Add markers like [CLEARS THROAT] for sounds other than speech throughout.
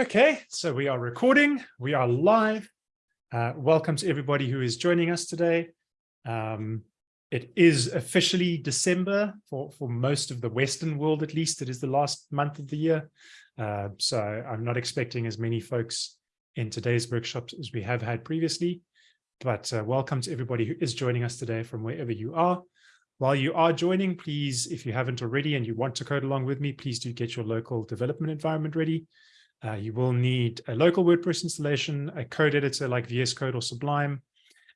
Okay, so we are recording, we are live. Uh, welcome to everybody who is joining us today. Um, it is officially December for, for most of the Western world, at least. It is the last month of the year. Uh, so I'm not expecting as many folks in today's workshops as we have had previously. But uh, welcome to everybody who is joining us today from wherever you are. While you are joining, please, if you haven't already and you want to code along with me, please do get your local development environment ready. Uh, you will need a local WordPress installation, a code editor like VS Code or Sublime,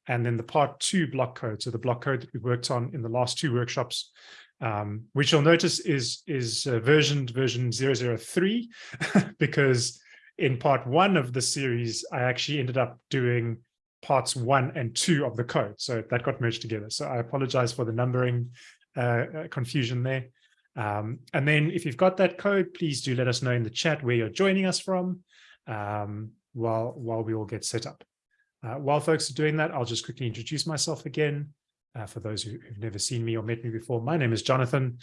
and then the part two block code. So the block code that we worked on in the last two workshops, um, which you'll notice is, is uh, versioned version 003, [LAUGHS] because in part one of the series, I actually ended up doing parts one and two of the code. So that got merged together. So I apologize for the numbering uh, uh confusion there. Um, and then if you've got that code, please do let us know in the chat where you're joining us from um, while, while we all get set up. Uh, while folks are doing that, I'll just quickly introduce myself again. Uh, for those who, have never seen me or met me before, my name is Jonathan.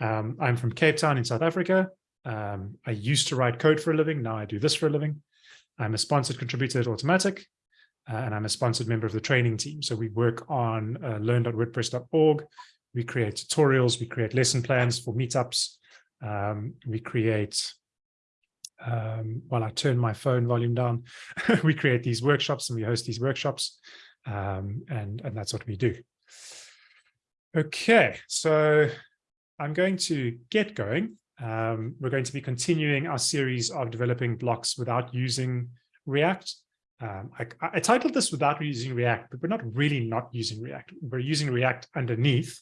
Um, I'm from Cape Town in South Africa. Um, I used to write code for a living. Now I do this for a living. I'm a sponsored contributor at Automattic, uh, and I'm a sponsored member of the training team. So we work on uh, learn.wordpress.org, we create tutorials, we create lesson plans for meetups, um, we create, um, while I turn my phone volume down, [LAUGHS] we create these workshops and we host these workshops, um, and, and that's what we do. Okay, so I'm going to get going. Um, we're going to be continuing our series of developing blocks without using React. Um, I, I, titled this without using React, but we're not really not using React. We're using React underneath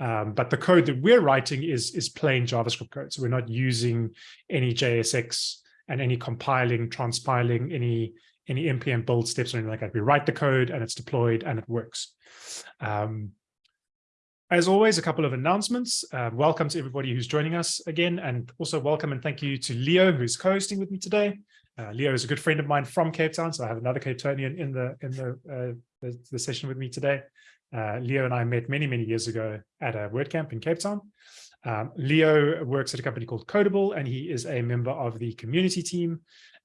um, but the code that we're writing is, is plain JavaScript code. So we're not using any JSX and any compiling, transpiling, any, any NPM build steps or anything like that. We write the code and it's deployed and it works. Um, as always, a couple of announcements. Uh, welcome to everybody who's joining us again, and also welcome and thank you to Leo, who's co-hosting with me today. Uh, Leo is a good friend of mine from Cape Town, so I have another Cape Townian in the in the, uh, the, the session with me today. Uh, Leo and I met many, many years ago at a WordCamp in Cape Town. Um, Leo works at a company called Codeable, and he is a member of the community team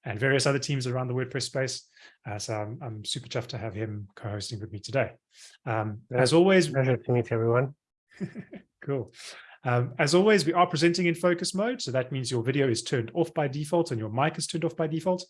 and various other teams around the WordPress space. Uh, so I'm, I'm, super chuffed to have him co-hosting with me today. Um, as always, pleasure to meet everyone. [LAUGHS] cool. Um, as always, we are presenting in focus mode, so that means your video is turned off by default and your mic is turned off by default.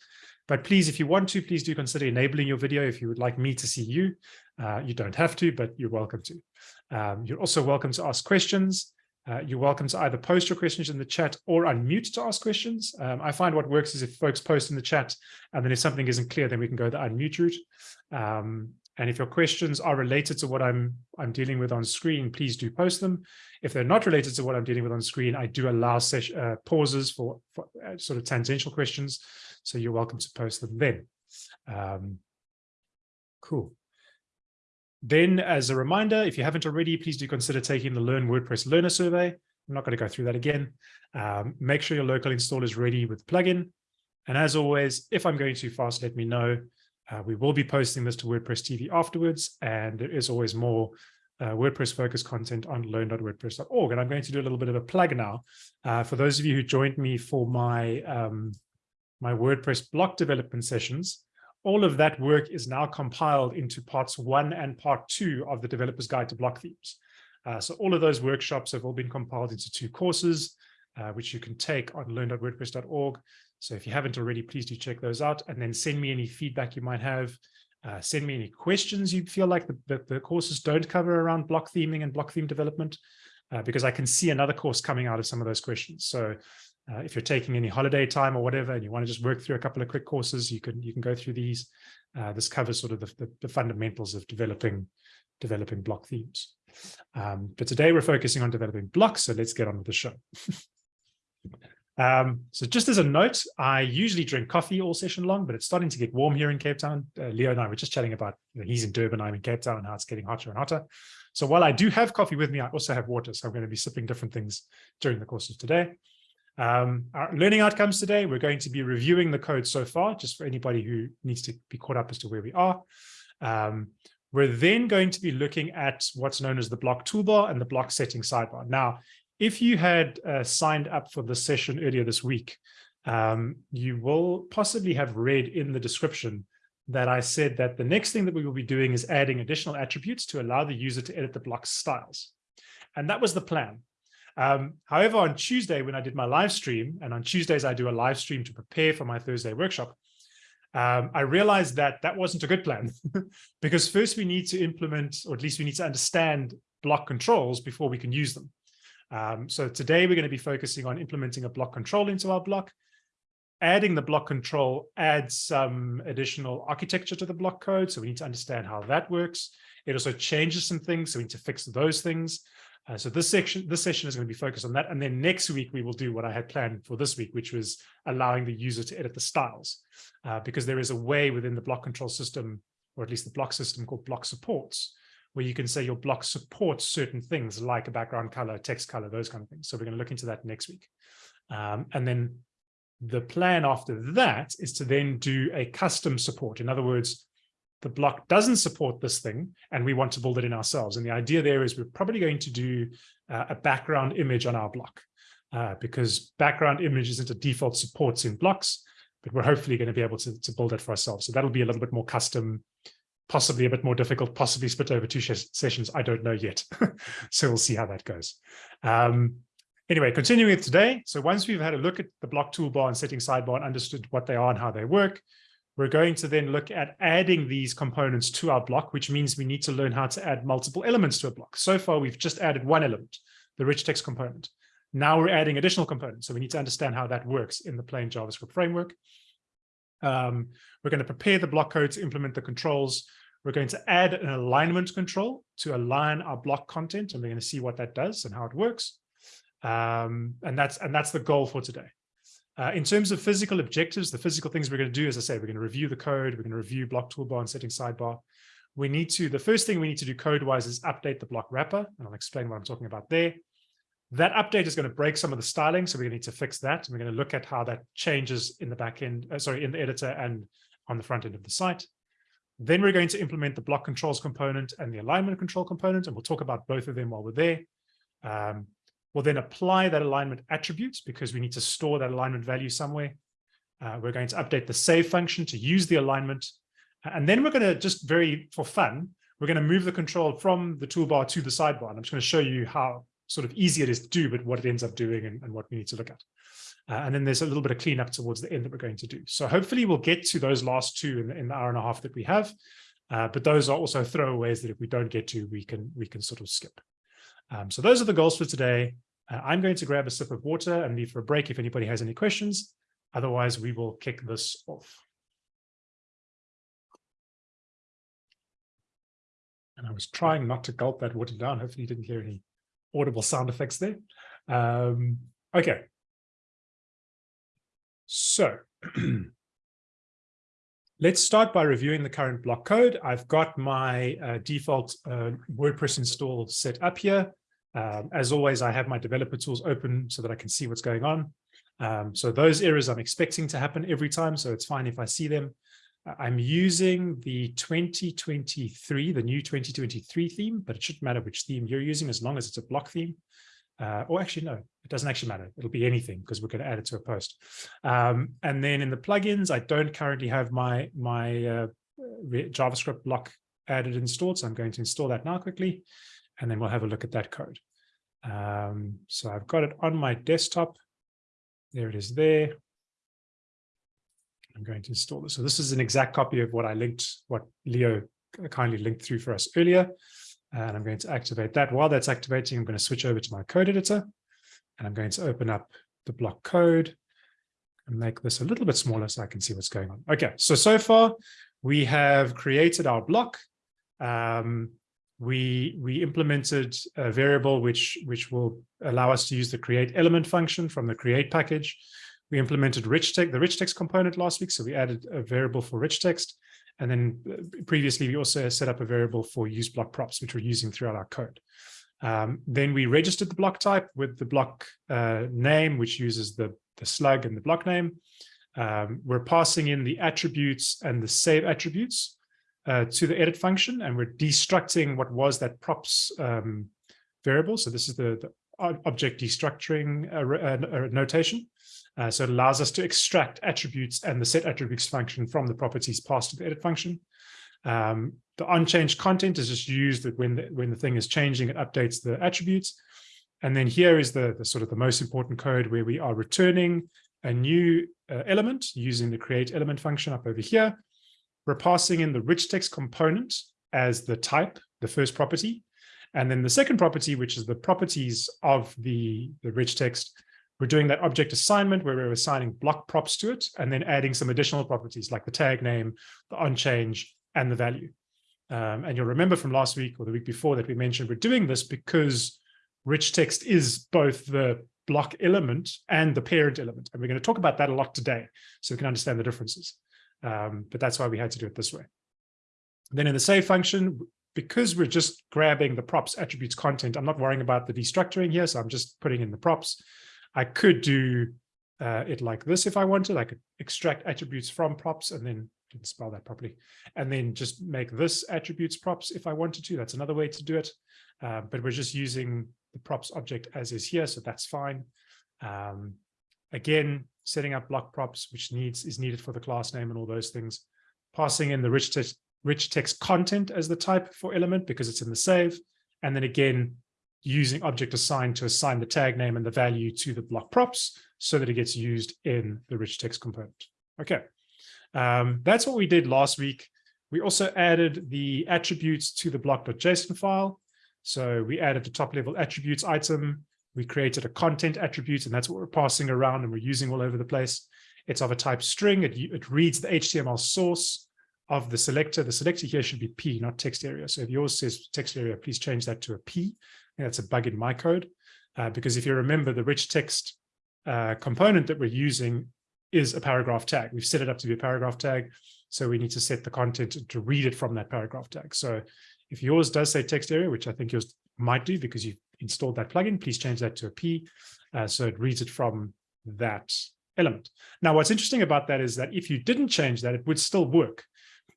But please, if you want to, please do consider enabling your video if you would like me to see you. Uh, you don't have to, but you're welcome to. Um, you're also welcome to ask questions. Uh, you're welcome to either post your questions in the chat or unmute to ask questions. Um, I find what works is if folks post in the chat, and then if something isn't clear, then we can go the unmute route. Um, and if your questions are related to what I'm I'm dealing with on screen, please do post them. If they're not related to what I'm dealing with on screen, I do allow uh, pauses for, for uh, sort of tangential questions. So you're welcome to post them then. Um, cool. Then as a reminder, if you haven't already, please do consider taking the Learn WordPress Learner Survey. I'm not going to go through that again. Um, make sure your local install is ready with plugin. And as always, if I'm going too fast, let me know. Uh, we will be posting this to WordPress TV afterwards, and there is always more uh, WordPress focused content on learn.wordpress.org. And I'm going to do a little bit of a plug now. Uh, for those of you who joined me for my um, my WordPress block development sessions, all of that work is now compiled into parts one and part two of the developer's guide to block themes. Uh, so all of those workshops have all been compiled into two courses, uh, which you can take on learn.wordpress.org. So if you haven't already, please do check those out and then send me any feedback you might have. Uh, send me any questions you feel like the, the, the, courses don't cover around block theming and block theme development, uh, because I can see another course coming out of some of those questions. So uh, if you're taking any holiday time or whatever, and you want to just work through a couple of quick courses, you can you can go through these. Uh, this covers sort of the, the, the, fundamentals of developing developing block themes. Um, but today we're focusing on developing blocks, so let's get on with the show. [LAUGHS] um, so just as a note, I usually drink coffee all session long, but it's starting to get warm here in Cape Town. Uh, Leo and I were just chatting about, you know, he's in Durban, I'm in Cape Town, and how it's getting hotter and hotter. So while I do have coffee with me, I also have water. So I'm going to be sipping different things during the course of today. Um, our learning outcomes today, we're going to be reviewing the code so far, just for anybody who needs to be caught up as to where we are. Um, we're then going to be looking at what's known as the block toolbar and the block setting sidebar. Now, if you had uh, signed up for the session earlier this week, um, you will possibly have read in the description that I said that the next thing that we will be doing is adding additional attributes to allow the user to edit the block styles. And that was the plan. Um, however, on Tuesday, when I did my live stream, and on Tuesdays, I do a live stream to prepare for my Thursday workshop, um, I realized that that wasn't a good plan [LAUGHS] because first we need to implement, or at least we need to understand block controls before we can use them. Um, so today we're going to be focusing on implementing a block control into our block. Adding the block control adds some additional architecture to the block code. So we need to understand how that works. It also changes some things. So we need to fix those things. Uh, so this section, this session is going to be focused on that. And then next week, we will do what I had planned for this week, which was allowing the user to edit the styles. Uh, because there is a way within the block control system, or at least the block system called block supports, where you can say your block supports certain things like a background color, text color, those kind of things. So we're going to look into that next week. Um, and then the plan after that is to then do a custom support. In other words, the block doesn't support this thing and we want to build it in ourselves. And the idea there is we're probably going to do uh, a background image on our block uh, because background image isn't a default supports in blocks, but we're hopefully going to be able to, to build it for ourselves. So that'll be a little bit more custom possibly a bit more difficult, possibly split over two sessions. I don't know yet. [LAUGHS] so we'll see how that goes. Um, anyway, continuing with today. So once we've had a look at the block toolbar and setting sidebar and understood what they are and how they work, we're going to then look at adding these components to our block, which means we need to learn how to add multiple elements to a block. So far, we've just added one element, the rich text component. Now we're adding additional components. So we need to understand how that works in the plain JavaScript framework. Um, we're going to prepare the block code to implement the controls. We're going to add an alignment control to align our block content, and we're going to see what that does and how it works. Um, and that's and that's the goal for today. Uh, in terms of physical objectives, the physical things we're going to do, as I say, we're going to review the code, we're going to review block toolbar and setting sidebar. We need to, the first thing we need to do code-wise is update the block wrapper, and I'll explain what I'm talking about there. That update is going to break some of the styling, so we're going to need to fix that. And we're going to look at how that changes in the back end, uh, sorry, in the editor and on the front end of the site. Then we're going to implement the block controls component and the alignment control component, and we'll talk about both of them while we're there. Um, we'll then apply that alignment attributes because we need to store that alignment value somewhere. Uh, we're going to update the save function to use the alignment. And then we're going to just very, for fun, we're going to move the control from the toolbar to the sidebar. And I'm just going to show you how sort of easy it is to do, but what it ends up doing and, and what we need to look at. Uh, and then there's a little bit of cleanup towards the end that we're going to do. So hopefully we'll get to those last two in the, in the hour and a half that we have. Uh, but those are also throwaways that if we don't get to, we can we can sort of skip. Um, so those are the goals for today. Uh, I'm going to grab a sip of water and leave for a break if anybody has any questions. Otherwise, we will kick this off. And I was trying not to gulp that water down. Hopefully you didn't hear any audible sound effects there. Um, okay, so [CLEARS THROAT] let's start by reviewing the current block code. I've got my uh, default uh, WordPress install set up here. Um, as always, I have my developer tools open so that I can see what's going on. Um, so those errors I'm expecting to happen every time, so it's fine if I see them. I'm using the 2023, the new 2023 theme, but it shouldn't matter which theme you're using as long as it's a block theme uh, or actually, no, it doesn't actually matter. It'll be anything because we're going to add it to a post. Um, and then in the plugins, I don't currently have my, my uh, JavaScript block added installed. So I'm going to install that now quickly, and then we'll have a look at that code. Um, so I've got it on my desktop. There it is there. I'm going to install this. So this is an exact copy of what I linked, what Leo kindly linked through for us earlier. And I'm going to activate that. While that's activating, I'm going to switch over to my code editor. And I'm going to open up the block code and make this a little bit smaller so I can see what's going on. Okay, so, so far we have created our block. Um, we, we implemented a variable which, which will allow us to use the create element function from the create package. We implemented rich text, the rich text component last week. So we added a variable for rich text. And then uh, previously, we also set up a variable for use block props, which we're using throughout our code. Um, then we registered the block type with the block uh, name, which uses the, the slug and the block name. Um, we're passing in the attributes and the save attributes uh, to the edit function, and we're destructing what was that props um, variable. So this is the, the object destructuring uh, uh, uh, notation. Uh, so it allows us to extract attributes and the set attributes function from the properties passed to the edit function. Um, the unchanged content is just used that when the, when the thing is changing, it updates the attributes. And then here is the, the sort of the most important code where we are returning a new uh, element using the create element function up over here. We're passing in the rich text component as the type, the first property. And then the second property, which is the properties of the, the rich text, we're doing that object assignment where we're assigning block props to it and then adding some additional properties like the tag name, the onchange, and the value. Um, and you'll remember from last week or the week before that we mentioned we're doing this because rich text is both the block element and the parent element. And we're going to talk about that a lot today so we can understand the differences. Um, but that's why we had to do it this way. Then in the save function, because we're just grabbing the props attributes content, I'm not worrying about the destructuring here. So I'm just putting in the props. I could do uh, it like this if I wanted. I could extract attributes from props and then didn't spell that properly, and then just make this attributes props if I wanted to. That's another way to do it. Uh, but we're just using the props object as is here, so that's fine. Um, again, setting up block props, which needs is needed for the class name and all those things. Passing in the rich text, rich text content as the type for element because it's in the save. And then again, using object assign to assign the tag name and the value to the block props so that it gets used in the rich text component. Okay, um, that's what we did last week. We also added the attributes to the block.json file. So we added the top level attributes item. We created a content attribute, and that's what we're passing around and we're using all over the place. It's of a type string. It, it reads the HTML source of the selector. The selector here should be P, not text area. So if yours says text area, please change that to a P. That's a bug in my code. Uh, because if you remember the rich text uh, component that we're using is a paragraph tag. We've set it up to be a paragraph tag. So we need to set the content to read it from that paragraph tag. So if yours does say text area, which I think yours might do because you've installed that plugin, please change that to a P. Uh, so it reads it from that element. Now, what's interesting about that is that if you didn't change that, it would still work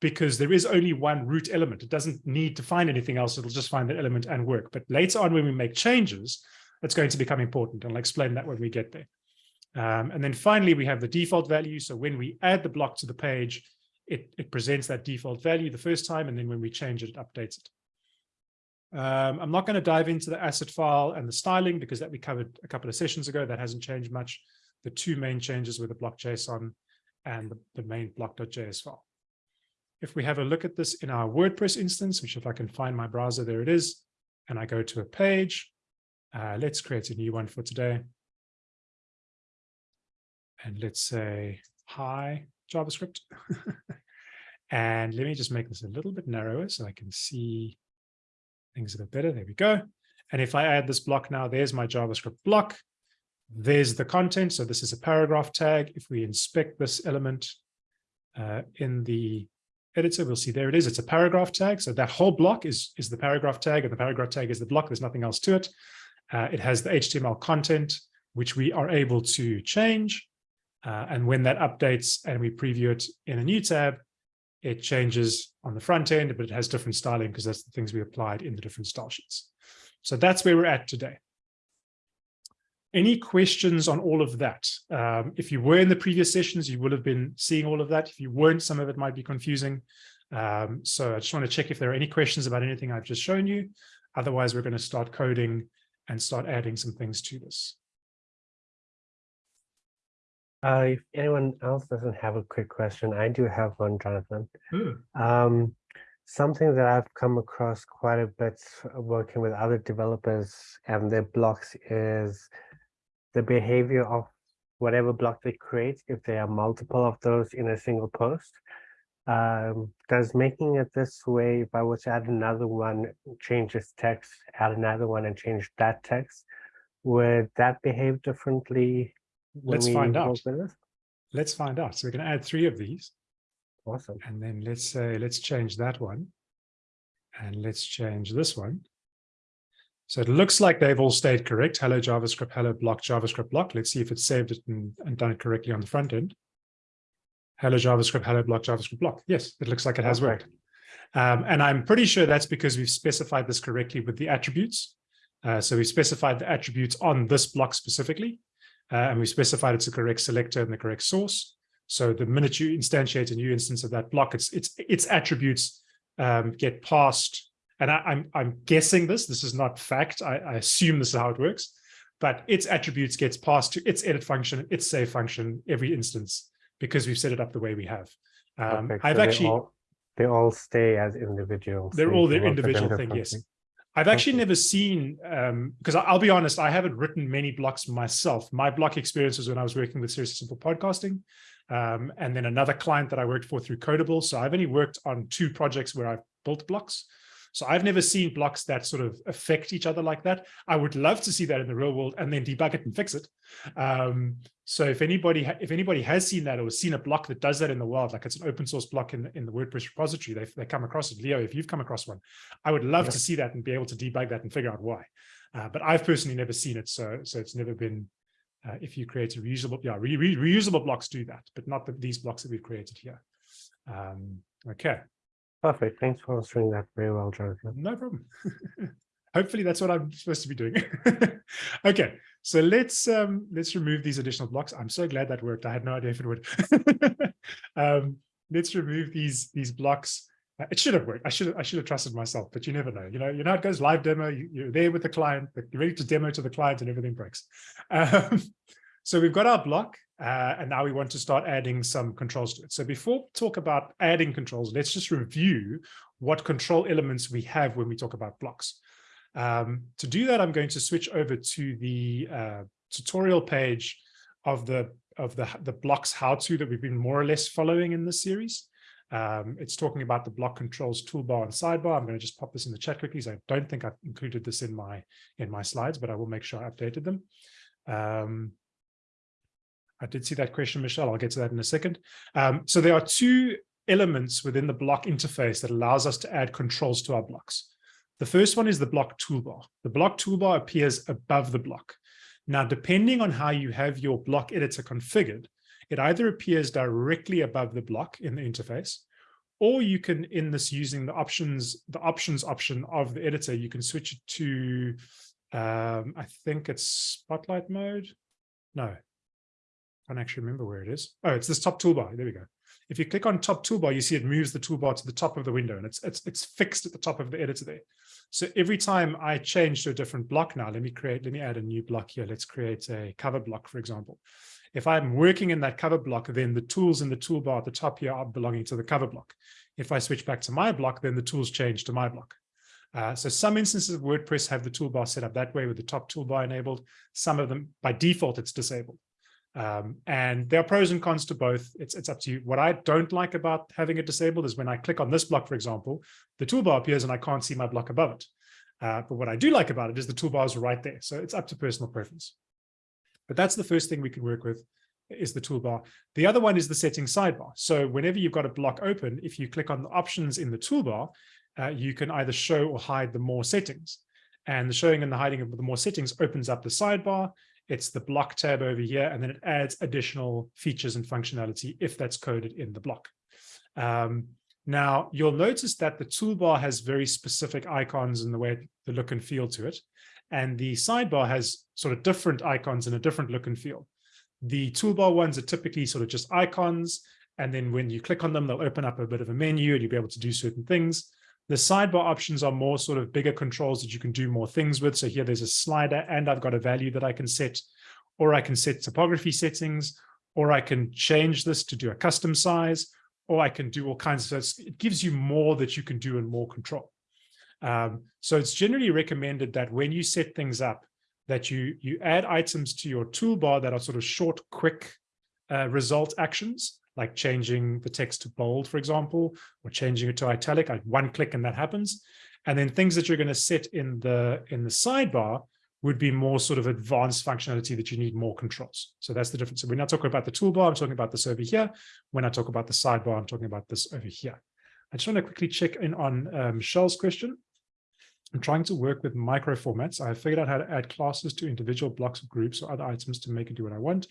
because there is only one root element. It doesn't need to find anything else. It'll just find that element and work. But later on, when we make changes, it's going to become important. And I'll explain that when we get there. Um, and then finally, we have the default value. So when we add the block to the page, it, it presents that default value the first time. And then when we change it, it updates it. Um, I'm not going to dive into the asset file and the styling because that we covered a couple of sessions ago. That hasn't changed much. The two main changes were the block.json and the, the main block.js file. If we have a look at this in our WordPress instance, which if I can find my browser, there it is, and I go to a page, uh, let's create a new one for today and let's say hi JavaScript. [LAUGHS] and let me just make this a little bit narrower so I can see things a bit better. There we go. And if I add this block now, there's my JavaScript block. There's the content. So this is a paragraph tag. If we inspect this element uh, in the editor, we'll see there it is. It's a paragraph tag. So that whole block is, is the paragraph tag and the paragraph tag is the block. There's nothing else to it. Uh, it has the HTML content, which we are able to change. Uh, and when that updates and we preview it in a new tab, it changes on the front end, but it has different styling because that's the things we applied in the different style sheets. So that's where we're at today. Any questions on all of that? Um, if you were in the previous sessions, you would have been seeing all of that. If you weren't, some of it might be confusing. Um, so I just want to check if there are any questions about anything I've just shown you. Otherwise, we're going to start coding and start adding some things to this. Uh, if anyone else doesn't have a quick question, I do have one, Jonathan. Hmm. Um, something that I've come across quite a bit working with other developers and their blocks is the behavior of whatever block they create, if there are multiple of those in a single post. Um, does making it this way, if I was to add another one, change this text, add another one and change that text, would that behave differently Let's find out. Let's find out. So we're going to add three of these. Awesome. And then let's say, let's change that one. And let's change this one. So it looks like they've all stayed correct. Hello JavaScript, hello block, JavaScript block. Let's see if it's saved it and, and done it correctly on the front end. Hello JavaScript, hello block, JavaScript block. Yes, it looks like it has worked. Um, and I'm pretty sure that's because we've specified this correctly with the attributes. Uh, so we specified the attributes on this block specifically, uh, and we specified it's the correct selector and the correct source. So the minute you instantiate a new instance of that block, its its its attributes um, get passed. And I, am I'm, I'm guessing this. This is not fact. I, I assume this is how it works. But its attributes gets passed to its edit function, its save function every instance because we've set it up the way we have. Um, I've so actually they all, stay as individuals. they're all their can work with them individual thing. Yes. I've actually never seen, um, because I'll be honest, I haven't written many blocks myself. My block experience was when I was working with Seriously Simple Podcasting, um, and then another client that I worked for through Codeable. So I've only worked on two projects where I've built blocks. So I've never seen blocks that sort of affect each other like that. I would love to see that in the real world and then debug it and fix it. Um, so if anybody if anybody has seen that or seen a block that does that in the world, like it's an open source block in, in the WordPress repository, they, they come across it. Leo, if you've come across one, I would love Yeah. to see that and be able to debug that and figure out why. Uh, but I've personally never seen it, so so it's never been. Uh, if you create a reusable, yeah, re re reusable blocks do that, but not the, these blocks that we've created here. Um, okay, Perfect. Thanks for answering that very well, Jonathan. no problem. [LAUGHS] Hopefully that's what I'm supposed to be doing. [LAUGHS] okay, so let's um let's remove these additional blocks. I'm so glad that worked. I had no idea if it would. [LAUGHS] um, let's remove these these blocks. Uh, It should have worked. I should I should have trusted myself, but you never know. You know, you know how it goes. Live demo. You, you're there with the client. You're ready to demo to the client, and everything breaks. [LAUGHS] Um, so we've got our block, uh, and now we want to start adding some controls to it. So before talk about adding controls, let's just review what control elements we have when we talk about blocks. Um, to do that, I'm going to switch over to the uh, tutorial page of the of the the blocks how to that we've been more or less following in this series. Um, it's talking about the block controls toolbar and sidebar. I'm going to just pop this in the chat quickly. So I don't think I've included this in my in my slides, but I will make sure I updated them. Um, I did see that question, Michelle. I'll get to that in a second. Um, so there are two elements within the block interface that allows us to add controls to our blocks. The first one is the block toolbar. The block toolbar appears above the block. Now, depending on how you have your block editor configured, it either appears directly above the block in the interface, or you can, in this using the options, the options option of the editor, you can switch it to, um, I think it's spotlight mode. No, I can't actually remember where it is. Oh, it's this top toolbar. There we go. If you click on top toolbar, you see it moves the toolbar to the top of the window and it's, it's, it's fixed at the top of the editor there. So every time I change to a different block now, let me create, let me add a new block here. Let's create a cover block, for example. If I'm working in that cover block, then the tools in the toolbar at the top here are belonging to the cover block. If I switch back to my block, then the tools change to my block. Uh, so some instances of WordPress have the toolbar set up that way with the top toolbar enabled. Some of them, by default, it's disabled. Um, and there are pros and cons to both. It's, it's up to you. What I don't like about having it disabled is when I click on this block, for example, the toolbar appears and I can't see my block above it. Uh, but what I do like about it is the toolbar is right there. So it's up to personal preference. But that's the first thing we can work with is the toolbar. The other one is the settings sidebar. So whenever you've got a block open, if you click on the options in the toolbar, uh, you can either show or hide the more settings. And the showing and the hiding of the more settings opens up the sidebar. It's the block tab over here, and then it adds additional features and functionality if that's coded in the block. Um, now, you'll notice that the toolbar has very specific icons in the way the look and feel to it. And the sidebar has sort of different icons and a different look and feel. The toolbar ones are typically sort of just icons. And then when you click on them, they'll open up a bit of a menu and you'll be able to do certain things. The sidebar options are more sort of bigger controls that you can do more things with. So here there's a slider and I've got a value that I can set, or I can set typography settings, or I can change this to do a custom size, or I can do all kinds of, so it gives you more that you can do and more control. Um, so it's generally recommended that when you set things up, that you, you add items to your toolbar that are sort of short, quick uh, result actions, like changing the text to bold, for example, or changing it to italic, like one click and that happens. And then things that you're going to set in the in the sidebar would be more sort of advanced functionality that you need more controls. So that's the difference. So we're not talking about the toolbar, I'm talking about this over here. When I talk about the sidebar, I'm talking about this over here. I just want to quickly check in on uh, Michelle's question. I'm trying to work with micro formats. I've figured out how to add classes to individual blocks or groups or other items to make it do what I want.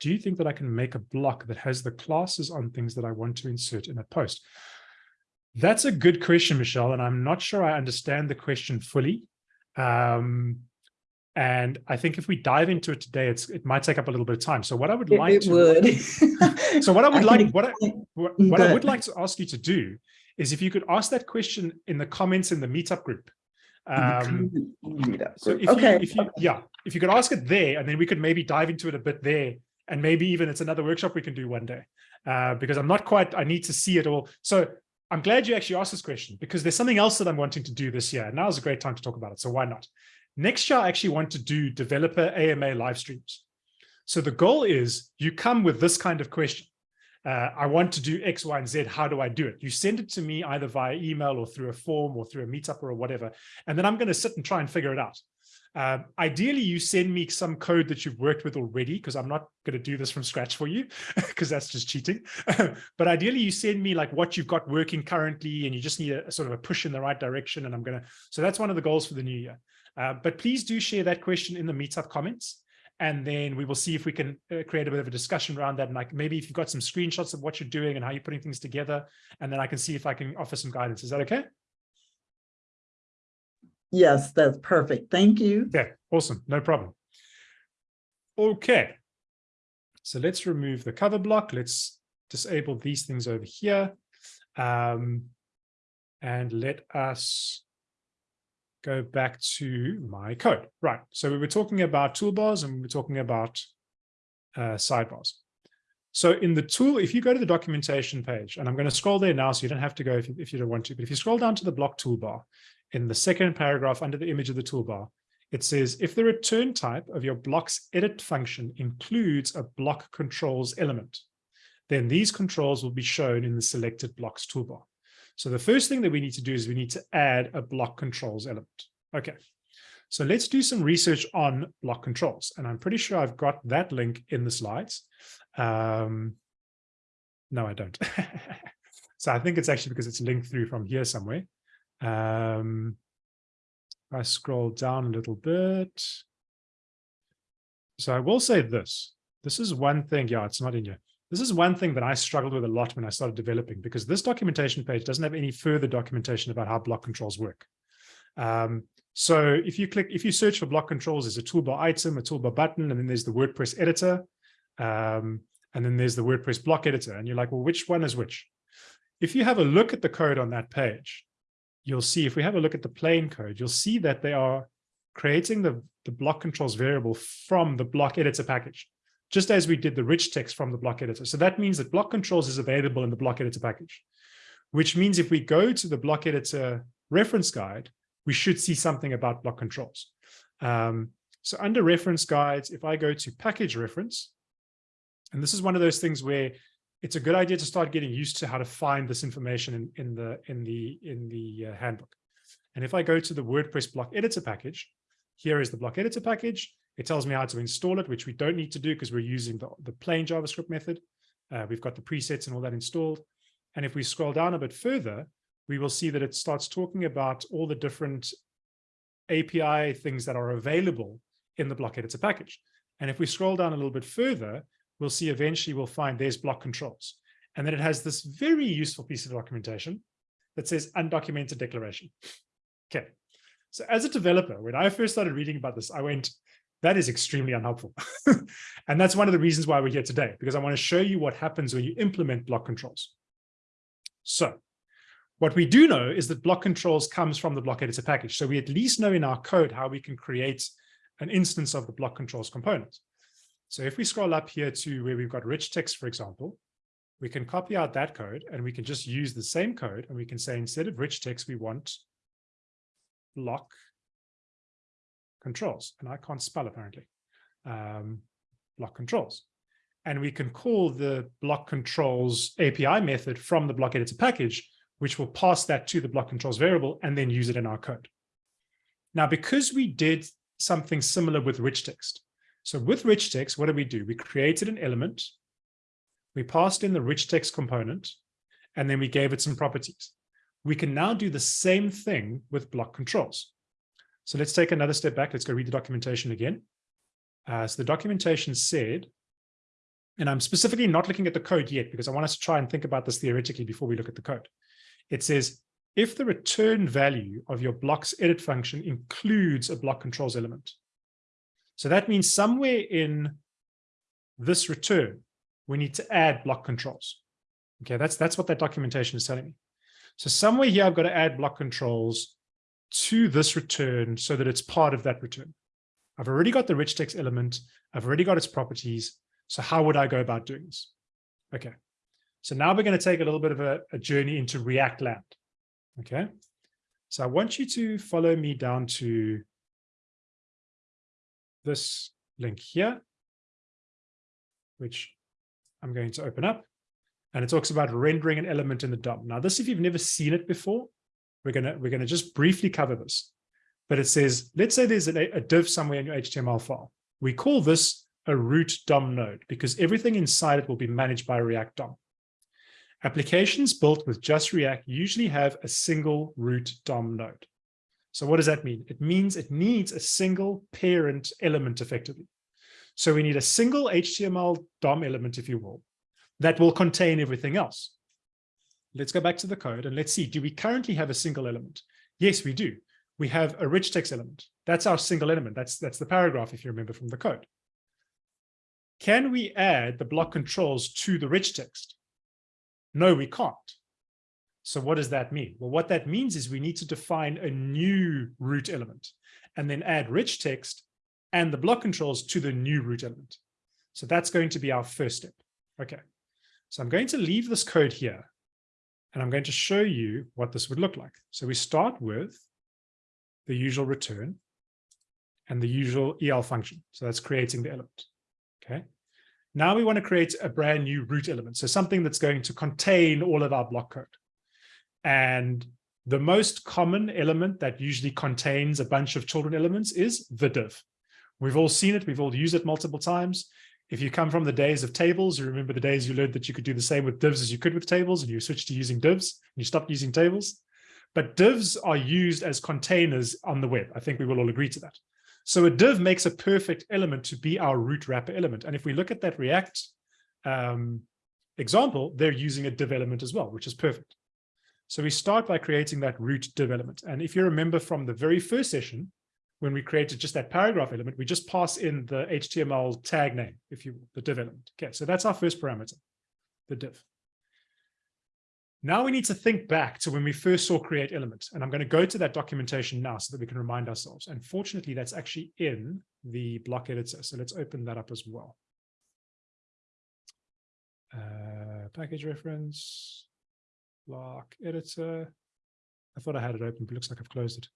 Do you think that I can make a block that has the classes on things that I want to insert in a post? That's a good question, Michelle, and I'm not sure I understand the question fully. Um, And I think if we dive into it today, it's it might take up a little bit of time. So what I would It, like it to would. [LAUGHS] so what I would can like, what I, what, what I would like to ask you to do is if you could ask that question in the comments in the meetup group. Um, Meetup so if Okay. you, if you, yeah, if you could ask it there, and then we could maybe dive into it a bit there, and maybe even it's another workshop we can do one day, uh, because I'm not quite. I need to see it all. So I'm glad you actually asked this question because there's something else that I'm wanting to do this year. and Now is a great time to talk about it. So why not? Next year, I actually want to do developer AMA live streams. So the goal is you come with this kind of question. Uh, I want to do X, Y, and Z. How do I do it? You send it to me either via email or through a form or through a meetup or whatever. And then I'm going to sit and try and figure it out. Um, ideally, you send me some code that you've worked with already, because I'm not going to do this from scratch for you, [LAUGHS] because that's just cheating. [LAUGHS] but ideally, you send me like what you've got working currently, and you just need a, a sort of a push in the right direction. And I'm going to, so that's one of the goals for the new year. Uh, but please do share that question in the meetup comments. And then we will see if we can uh, create a bit of a discussion around that. And like maybe if you've got some screenshots of what you're doing and how you're putting things together, and then I can see if I can offer some guidance. Is that okay? Yes, that's perfect. Thank you. Yeah, awesome. No problem. Okay. So let's remove the cover block. Let's disable these things over here. Um, and let us go back to my code. Right. So we were talking about toolbars and we were talking about uh, sidebars. So in the tool, if you go to the documentation page, and I'm going to scroll there now, so you don't have to go if you, if you don't want to, but if you scroll down to the block toolbar, in the second paragraph under the image of the toolbar, it says, if the return type of your block's edit function includes a block controls element, then these controls will be shown in the selected blocks toolbar. So the first thing that we need to do is we need to add a block controls element. Okay, so let's do some research on block controls. And I'm pretty sure I've got that link in the slides. Um, no, I don't. [LAUGHS] so I think it's actually because it's linked through from here somewhere. Um, if I scroll down a little bit. So I will say this. This is one thing. Yeah, it's not in here. This is one thing that I struggled with a lot when I started developing because this documentation page doesn't have any further documentation about how block controls work. Um, so if you click, if you search for block controls, there's a toolbar item, a toolbar button, and then there's the WordPress editor. Um, and then there's the WordPress block editor. And you're like, well, which one is which? If you have a look at the code on that page, you'll see, if we have a look at the plain code, you'll see that they are creating the, the block controls variable from the block editor package, just as we did the rich text from the block editor. So that means that block controls is available in the block editor package, which means if we go to the block editor reference guide, we should see something about block controls. Um, so under reference guides, if I go to package reference, and this is one of those things where it's a good idea to start getting used to how to find this information in, in the in the in the uh, handbook. And if I go to the WordPress block editor package, here is the block editor package. It tells me how to install it, which we don't need to do because we're using the, the plain JavaScript method. Uh, we've got the presets and all that installed. And if we scroll down a bit further, we will see that it starts talking about all the different API things that are available in the block editor package. And if we scroll down a little bit further, we'll see eventually we'll find there's block controls. And then it has this very useful piece of documentation that says undocumented declaration. Okay. So as a developer, when I first started reading about this, I went, that is extremely unhelpful. [LAUGHS] and that's one of the reasons why we're here today, because I want to show you what happens when you implement block controls. So what we do know is that block controls comes from the block editor package. So we at least know in our code how we can create an instance of the block controls component. So if we scroll up here to where we've got rich text, for example, we can copy out that code and we can just use the same code and we can say instead of rich text, we want block controls. And I can't spell apparently, um, block controls. And we can call the block controls API method from the block editor package, which will pass that to the block controls variable and then use it in our code. Now, because we did something similar with rich text, so with rich text, what did we do? We created an element, we passed in the rich text component, and then we gave it some properties. We can now do the same thing with block controls. So let's take another step back. Let's go read the documentation again. Uh, so the documentation said, and I'm specifically not looking at the code yet because I want us to try and think about this theoretically before we look at the code. It says, if the return value of your block's edit function includes a block controls element, So that means somewhere in this return, we need to add block controls. Okay, that's, that's what that documentation is telling me. So somewhere here, I've got to add block controls to this return so that it's part of that return. I've already got the rich text element. I've already got its properties. So how would I go about doing this? Okay, so now we're going to take a little bit of a, a journey into React land. Okay, so I want you to follow me down to this link here, which I'm going to open up. And it talks about rendering an element in the DOM. Now, this, if you've never seen it before, we're going to we're going to just briefly cover this. But it says, let's say there's a, a div somewhere in your HTML file. We call this a root DOM node because everything inside it will be managed by React DOM. Applications built with just React usually have a single root DOM node. So what does that mean? It means it needs a single parent element effectively. So we need a single HTML DOM element, if you will, that will contain everything else. Let's go back to the code and let's see, do we currently have a single element? Yes, we do. We have a rich text element. That's our single element. That's, that's the paragraph, if you remember from the code. Can we add the block controls to the rich text? No, we can't. So what does that mean? Well, what that means is we need to define a new root element and then add rich text and the block controls to the new root element. So that's going to be our first step. Okay, so I'm going to leave this code here and I'm going to show you what this would look like. So we start with the usual return and the usual EL function. So that's creating the element. Okay. Now we want to create a brand new root element. So something that's going to contain all of our block code. And the most common element that usually contains a bunch of children elements is the div. We've all seen it. We've all used it multiple times. If you come from the days of tables, you remember the days you learned that you could do the same with divs as you could with tables, and you switched to using divs, and you stopped using tables. But divs are used as containers on the web. I think we will all agree to that. So a div makes a perfect element to be our root wrapper element. And if we look at that React um, example, they're using a div element as well, which is perfect. So we start by creating that root div element. And if you remember from the very first session, when we created just that paragraph element, we just pass in the HTML tag name, if you will, the div element. Okay, so that's our first parameter, the div. Now we need to think back to when we first saw create element, and I'm going to go to that documentation now so that we can remind ourselves. And fortunately, that's actually in the block editor. So let's open that up as well. Uh, package reference, block editor. I thought I had it open, but looks like I've closed it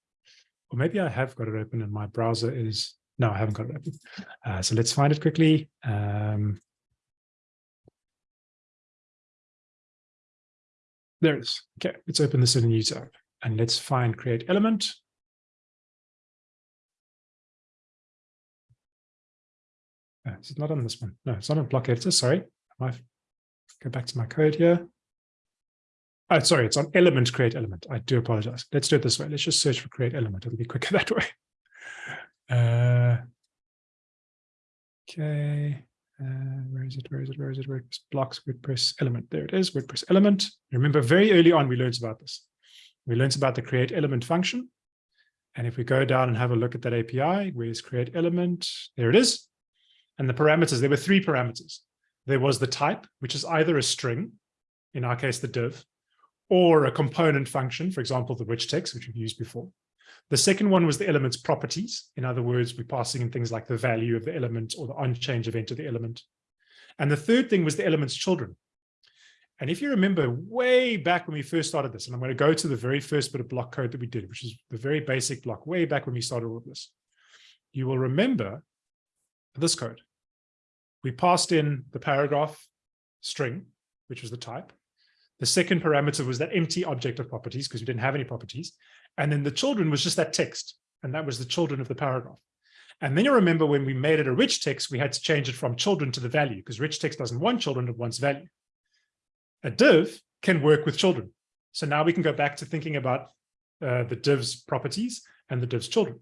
or maybe I have got it open and my browser is, no, I haven't got it open. Uh, so let's find it quickly. Um, there it is. Okay, let's open this in a new tab and let's find create element. Uh, is it not on this one? No, it's not on block editor. Sorry. I might go back to my code here. Oh, sorry, it's on element create element. I do apologize. Let's do it this way. Let's just search for create element. It'll be quicker [LAUGHS] that way. Uh, okay. Uh, where is it? Where is it? Where is it? WordPress blocks WordPress element. There it is. WordPress element. Remember, very early on, we learned about this. We learned about the create element function. And if we go down and have a look at that API, where's create element? There it is. And the parameters, there were three parameters. There was the type, which is either a string, in our case, the div, or a component function, for example, the rich text, which we've used before. The second one was the element's properties. In other words, we're passing in things like the value of the element or the on-change event of the element. And the third thing was the element's children. And if you remember way back when we first started this, and I'm going to go to the very first bit of block code that we did, which is the very basic block way back when we started all of this, you will remember this code. We passed in the paragraph string, which was the type. The second parameter was that empty object of properties because we didn't have any properties. And then the children was just that text. And that was the children of the paragraph. And then you remember when we made it a rich text, we had to change it from children to the value because rich text doesn't want children, it wants value. A div can work with children. So now we can go back to thinking about uh, the div's properties and the div's children.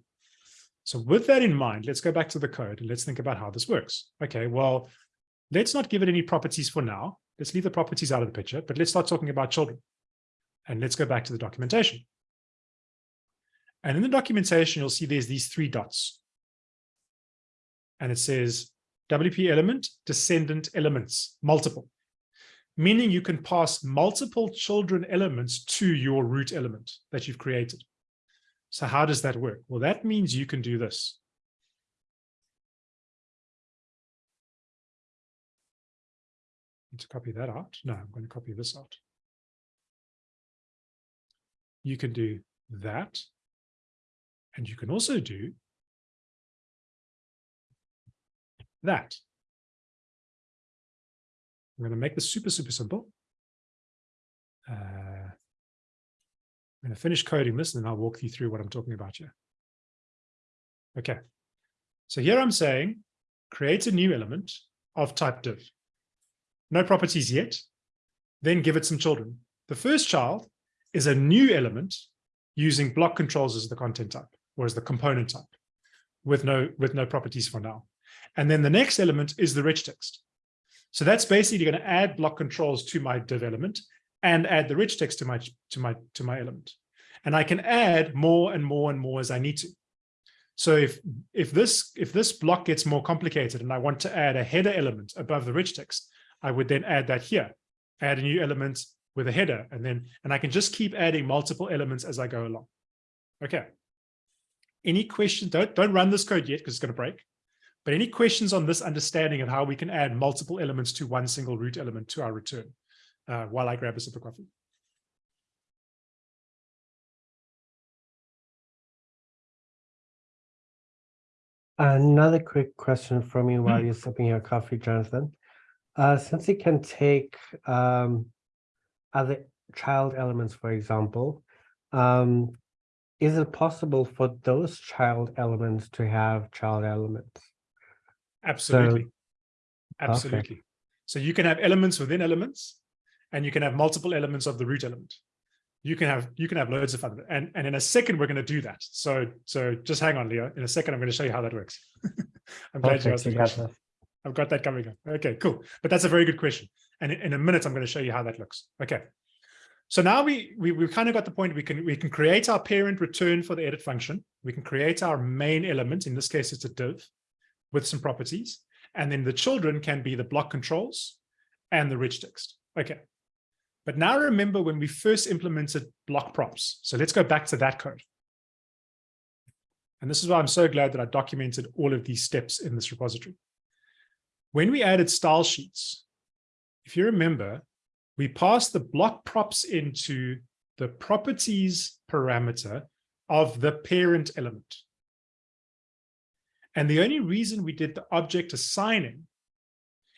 So with that in mind, let's go back to the code and let's think about how this works. Okay, well, let's not give it any properties for now. Let's leave the properties out of the picture, but let's start talking about children. And let's go back to the documentation. And in the documentation, you'll see there's these three dots. and it says WP element, descendant elements, multiple, meaning you can pass multiple children elements to your root element that you've created. So how does that work? Well, that means you can do this. To copy that out. No, I'm going to copy this out. You can do that. And you can also do that. I'm going to make this super, super simple. Uh, I'm going to finish coding this and then I'll walk you through what I'm talking about here. Okay. So here I'm saying create a new element of type div. No properties yet. Then give it some children. The first child is a new element using block controls as the content type or as the component type with no with no properties for now. And then the next element is the rich text. So that's basically going to add block controls to my div element and add the rich text to my to my to my element. And I can add more and more and more as I need to. So if if this if this block gets more complicated and I want to add a header element above the rich text, I would then add that here, add a new element with a header, and then and I can just keep adding multiple elements as I go along. Okay. Any questions? Don't don't run this code yet because it's going to break. But any questions on this understanding of how we can add multiple elements to one single root element to our return uh, while I grab a sip of coffee? Another quick question from you while Hmm. you're sipping your coffee, Jonathan. Uh, since you can take um, other child elements, for example, um, is it possible for those child elements to have child elements? Absolutely. Absolutely. So you can have elements within elements, and you can have multiple elements of the root element. You can have you can have loads of it. And, and in a second, we're going to do that. So so just hang on, Leo. In a second, I'm going to show you how that works. [LAUGHS] I'm glad you asked the question. I've got that coming up. Okay, cool. But that's a very good question. And in, in a minute, I'm going to show you how that looks. Okay. So now we, we, we've kind of got the point we can, we can create our parent return for the edit function. We can create our main element. In this case, it's a div with some properties. And then the children can be the block controls and the rich text. Okay. But now remember when we first implemented block props. So let's go back to that code. And this is why I'm so glad that I documented all of these steps in this repository. When we added style sheets, if you remember, we passed the block props into the properties parameter of the parent element. And the only reason we did the object assigning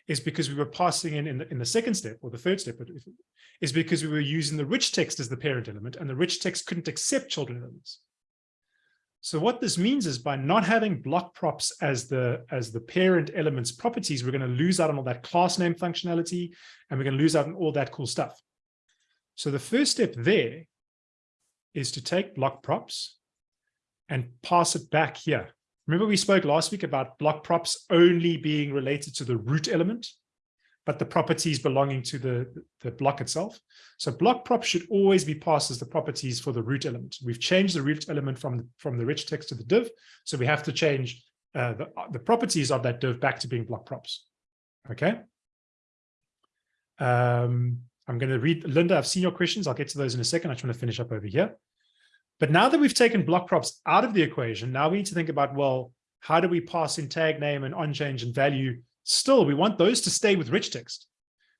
is because we were passing in in the, in the second step or the third step is because we were using the rich text as the parent element and the rich text couldn't accept children elements. So what this means is by not having block props as the as the parent elements properties, we're going to lose out on all that class name functionality and we're going to lose out on all that cool stuff. So the first step there is to take block props and pass it back here. Remember we spoke last week about block props only being related to the root element, but the properties belonging to the, the block itself. So block props should always be passed as the properties for the root element. We've changed the root element from, the, from the rich text to the div. So we have to change uh, the, the properties of that div back to being block props. Okay. Um, I'm going to read, Linda, I've seen your questions. I'll get to those in a second. I just want to finish up over here. But now that we've taken block props out of the equation, now we need to think about, well, how do we pass in tag name and onchange and value? Still, we want those to stay with rich text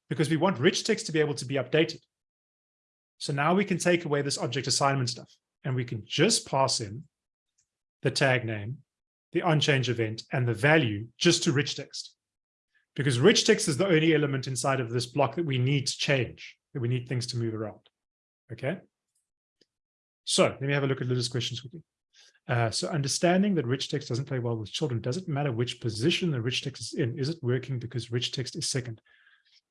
because we want rich text to be able to be updated. So now we can take away this object assignment stuff and we can just pass in the tag name, the onchange event, and the value just to rich text. Because rich text is the only element inside of this block that we need to change, that we need things to move around. Okay. So let me have a look at Linda's questions quickly. Uh, so understanding that rich text doesn't play well with children, doesn't matter which position the rich text is in? Is it working because rich text is second?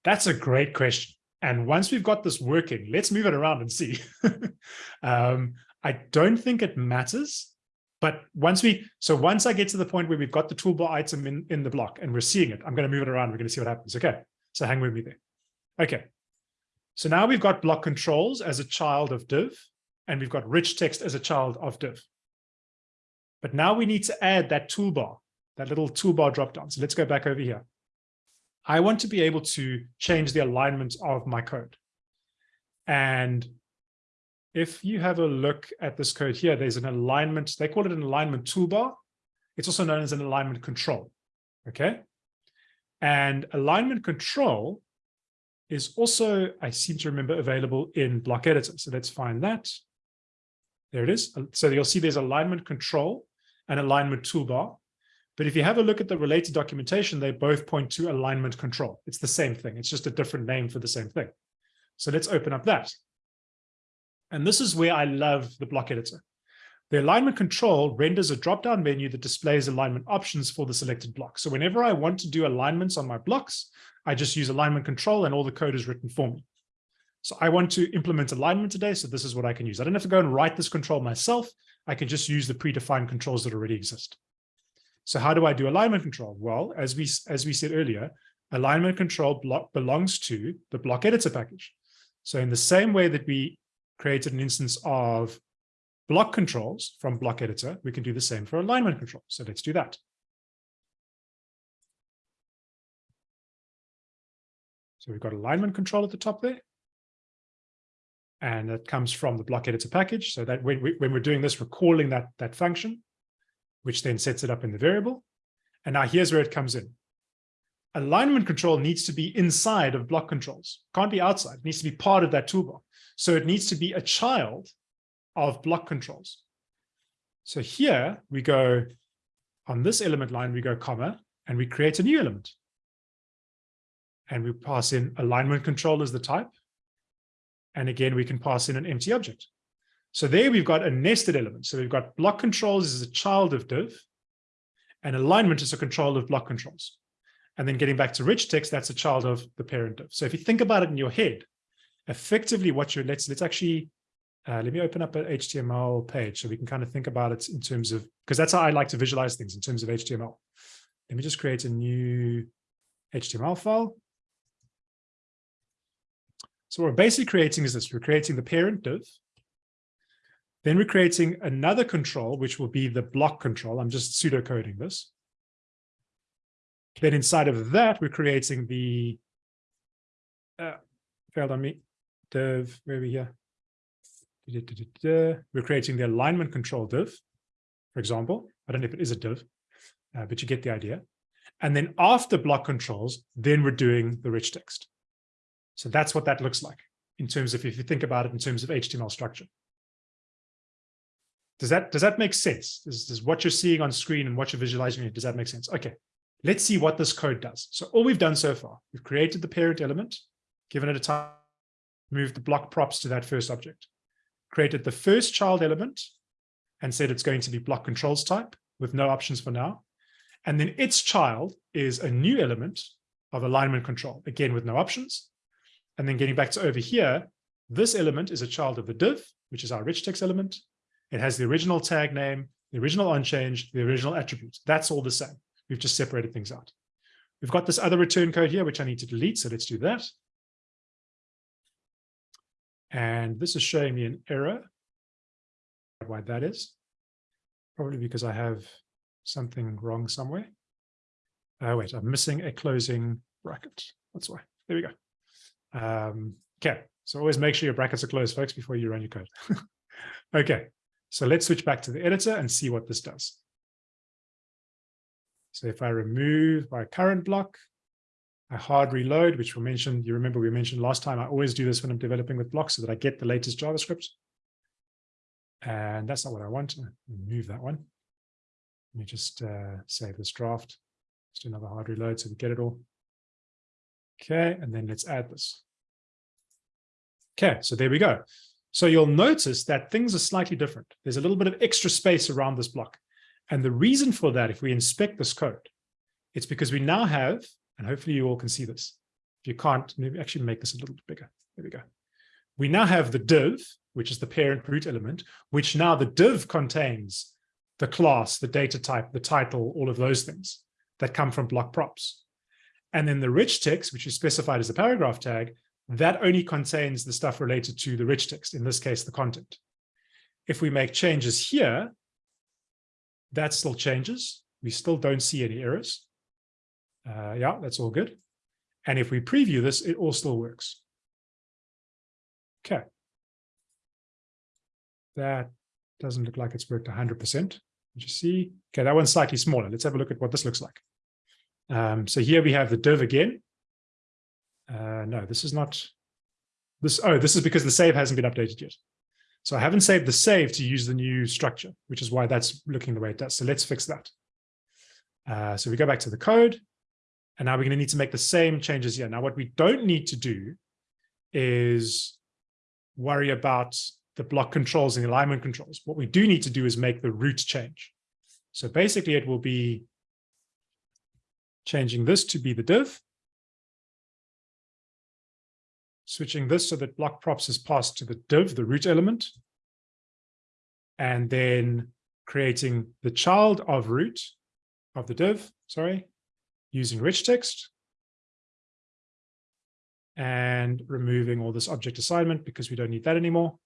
That's a great question. And once we've got this working, let's move it around and see. [LAUGHS] um, I don't think it matters, but once we, so once I get to the point where we've got the toolbar item in, in the block and we're seeing it, I'm going to move it around. We're going to see what happens. Okay. So hang with me there. Okay. So now we've got block controls as a child of div, and we've got rich text as a child of div. But now we need to add that toolbar that little toolbar dropdown. So let's go back over here. I want to be able to change the alignment of my code. And if you have a look at this code here, there's an alignment, they call it an alignment toolbar. It's also known as an alignment control, okay? And alignment control is also, I seem to remember, available in block editor. So let's find that. There it is. So you'll see there's alignment control and alignment toolbar. But if you have a look at the related documentation, they both point to alignment control. It's the same thing. It's just a different name for the same thing. So let's open up that. And this is where I love the block editor. The alignment control renders a drop-down menu that displays alignment options for the selected block. So whenever I want to do alignments on my blocks, I just use alignment control and all the code is written for me. So I want to implement alignment today. So this is what I can use. I don't have to go and write this control myself. I can just use the predefined controls that already exist. So how do I do alignment control? Well, as we, as we said earlier, alignment control block belongs to the block editor package. So in the same way that we created an instance of block controls from block editor, we can do the same for alignment control. So let's do that. So we've got alignment control at the top there. And that comes from the block editor package. So that when, we, when we're doing this, we're calling that, that function, which then sets it up in the variable. And now here's where it comes in. Alignment control needs to be inside of block controls, can't be outside, it needs to be part of that toolbar. So it needs to be a child of block controls. So here we go on this element line, we go comma, and we create a new element. And we pass in alignment control as the type. And again, we can pass in an empty object. So there we've got a nested element. So we've got block controls as a child of div, and alignment is a control of block controls. And then getting back to rich text, that's a child of the parent div. So if you think about it in your head, effectively what you're, let's, let's actually uh, let me open up an HTML page so we can kind of think about it in terms of, because that's how I like to visualize things in terms of HTML. Let me just create a new HTML file. So what we're basically creating is this, we're creating the parent div. Then we're creating another control, which will be the block control. I'm just pseudocoding this. Then inside of that, we're creating the, uh, failed on me, div, where we here? We're creating the alignment control div, for example. I don't know if it is a div, uh, but you get the idea. And then after block controls, then we're doing the rich text. So that's what that looks like in terms of if you think about it in terms of HTML structure. Does that does that make sense? Does, what you're seeing on screen and what you're visualizing, does that make sense? Okay, let's see what this code does. So all we've done so far, we've created the parent element, given it a time, moved the block props to that first object created the first child element and said it's going to be block controls type with no options for now. And then its child is a new element of alignment control, again, with no options. And then getting back to over here, this element is a child of the div, which is our rich text element. It has the original tag name, the original unchanged, the original attribute. That's all the same. We've just separated things out. We've got this other return code here, which I need to delete. So let's do that. And this is showing me an error. Why that is? Probably because I have something wrong somewhere. Oh, wait, I'm missing a closing bracket. That's why. There we go. Um, okay, so always make sure your brackets are closed, folks, before you run your code. [LAUGHS] okay, so let's switch back to the editor and see what this does. So if I remove my current block, I hard reload, which we mentioned, you remember we mentioned last time, I always do this when I'm developing with blocks so that I get the latest JavaScript. And that's not what I want. Remove that one. Let me just uh, save this draft. Do another hard reload so we get it all. Okay, and then let's add this. Okay, so there we go. So you'll notice that things are slightly different. There's a little bit of extra space around this block. And the reason for that, if we inspect this code, it's because we now have and hopefully you all can see this. If you can't, maybe actually make this a little bit bigger. There we go. We now have the div, which is the parent root element, which now the div contains the class, the data type, the title, all of those things that come from block props. And then the rich text, which is specified as a paragraph tag, that only contains the stuff related to the rich text, in this case, the content. If we make changes here, that still changes, We still don't see any errors. Uh, yeah, that's all good. And if we preview this, it all still works. Okay. That doesn't look like it's worked 100%. Did you see. Okay, that one's slightly smaller. Let's have a look at what this looks like. Um, so here we have the div again. Uh, no, this is not this. Oh, this is because the save hasn't been updated yet. So I haven't saved the save to use the new structure, which is why that's looking the way it does. So let's fix that. Uh, so we go back to the code. And now we're going to need to make the same changes here. Now, what we don't need to do is worry about the block controls and the alignment controls. What we do need to do is make the root change. So basically, it will be changing this to be the div, switching this so that block props is passed to the div, the root element, and then creating the child of root of the div, sorry, using rich text and removing all this object assignment because we don't need that anymore.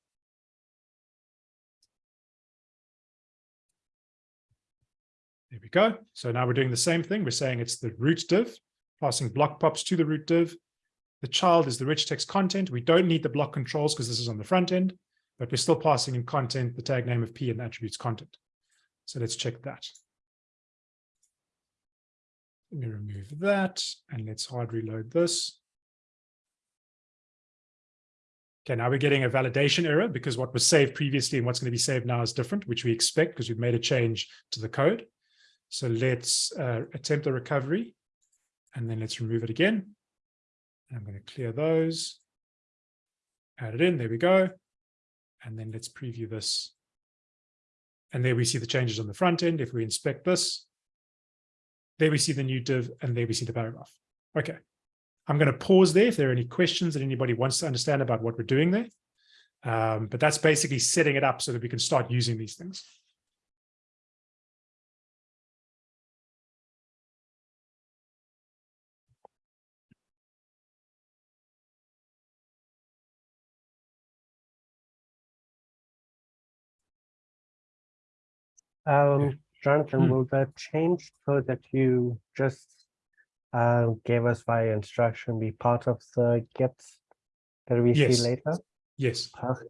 There we go. So now we're doing the same thing. We're saying it's the root div, passing block props to the root div. The child is the rich text content. We don't need the block controls because this is on the front end, but we're still passing in content the tag name of P and the attributes content. So let's check that. Let me remove that and let's hard reload this. Okay, now we're getting a validation error because what was saved previously and what's going to be saved now is different, which we expect because we've made a change to the code. So let's uh, attempt the recovery and then let's remove it again. I'm going to clear those, add it in, there we go. And then let's preview this. And there we see the changes on the front end. If we inspect this, there we see the new div and there we see the paragraph. Okay. I'm going to pause there if there are any questions that anybody wants to understand about what we're doing there. Um, but that's basically setting it up so that we can start using these things. Um, Jonathan, Hmm. will the change code that you just uh, gave us via instruction be part of the Git that we Yes. see later? Yes. Per-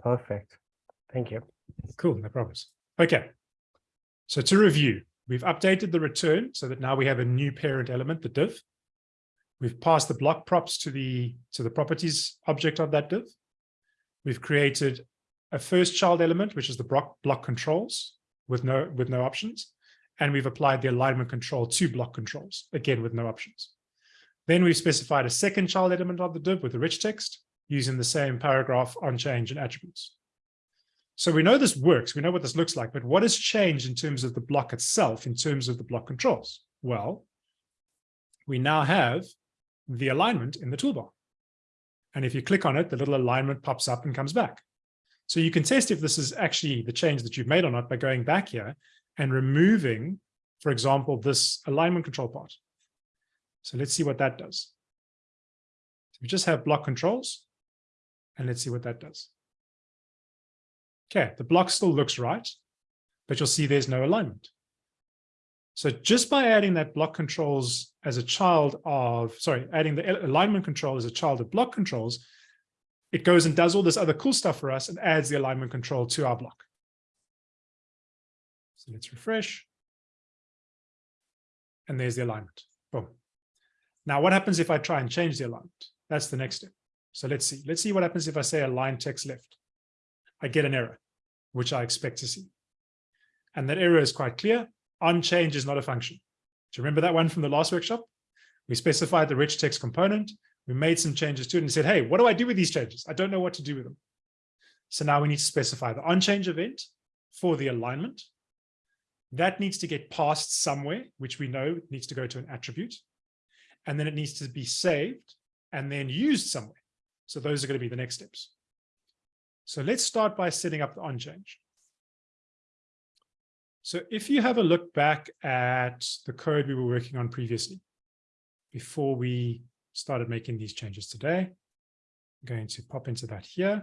Perfect. Thank you. Cool, no problems. Okay. So to review, we've updated the return so that now we have a new parent element, the div. We've passed the block props to the to the properties object of that div. We've created a first child element, which is the block block controls with no with no options. And we've applied the alignment control to block controls, again with no options. Then we've specified a second child element of the div with the rich text using the same paragraph on change and attributes. So we know this works, we know what this looks like, but what has changed in terms of the block itself, in terms of the block controls? Well, we now have the alignment in the toolbar. And if you click on it, the little alignment pops up and comes back. So you can test if this is actually the change that you've made or not by going back here and removing, for example, this alignment control part. So let's see what that does. So we just have block controls, and let's see what that does. Okay, the block still looks right, but you'll see there's no alignment. So just by adding that block controls as a child of, sorry, adding the alignment control as a child of block controls, it goes and does all this other cool stuff for us and adds the alignment control to our block. So let's refresh. And there's the alignment. Boom. Now, what happens if I try and change the alignment? That's the next step. So let's see. Let's see what happens if I say align text left. I get an error, which I expect to see. And that error is quite clear. onChange is not a function. Do you remember that one from the last workshop? We specified the rich text component. We made some changes to it and said, hey, what do I do with these changes? I don't know what to do with them. So now we need to specify the onChange event for the alignment. That needs to get passed somewhere, which we know needs to go to an attribute. And then it needs to be saved and then used somewhere. So those are going to be the next steps. So let's start by setting up the onChange. So if you have a look back at the code we were working on previously, before we started making these changes today, I'm going to pop into that here.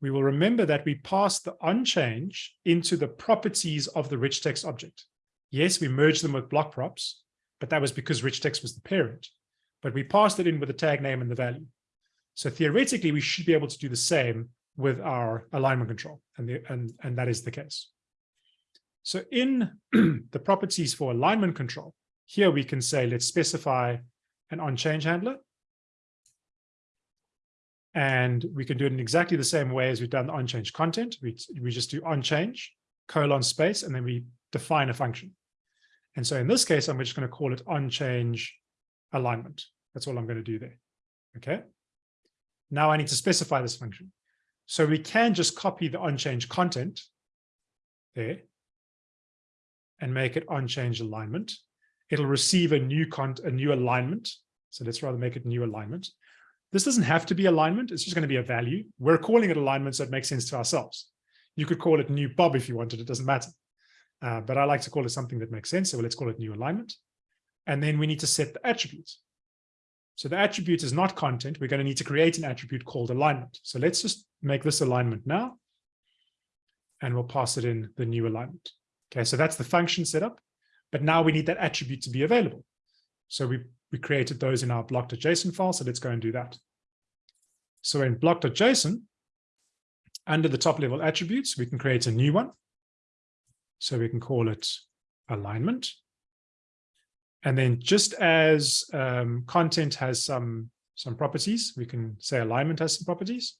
we will remember that we passed the onchange into the properties of the rich text object. Yes, we merged them with block props, but that was because rich text was the parent. But we passed it in with the tag name and the value. So theoretically, we should be able to do the same with our alignment control, and, the, and, and that is the case. So in [CLEARS THROAT] the properties for alignment control, here we can say, let's specify an on-change handler. And we can do it in exactly the same way as we've done the on-change content. We, we just do on-change, colon space, and then we define a function. And so in this case, I'm just going to call it on-change alignment. That's all I'm going to do there. Okay. Now I need to specify this function. So we can just copy the on-change content there and make it on-change alignment. It'll receive a new cont a new alignment. So let's rather make it new alignment. This doesn't have to be alignment. It's just going to be a value. We're calling it alignment, so it makes sense to ourselves. You could call it new Bob if you wanted. It doesn't matter. Uh, but I like to call it something that makes sense. So let's call it new alignment. And then we need to set the attribute. So the attribute is not content. We're going to need to create an attribute called alignment. So let's just make this alignment now. And we'll pass it in the new alignment. Okay, so that's the function setup. But now we need that attribute to be available. So we, we created those in our block.json file. So let's go and do that. So in block.json, under the top level attributes, we can create a new one. So we can call it alignment. And then just as um, content has some, some properties, we can say alignment has some properties.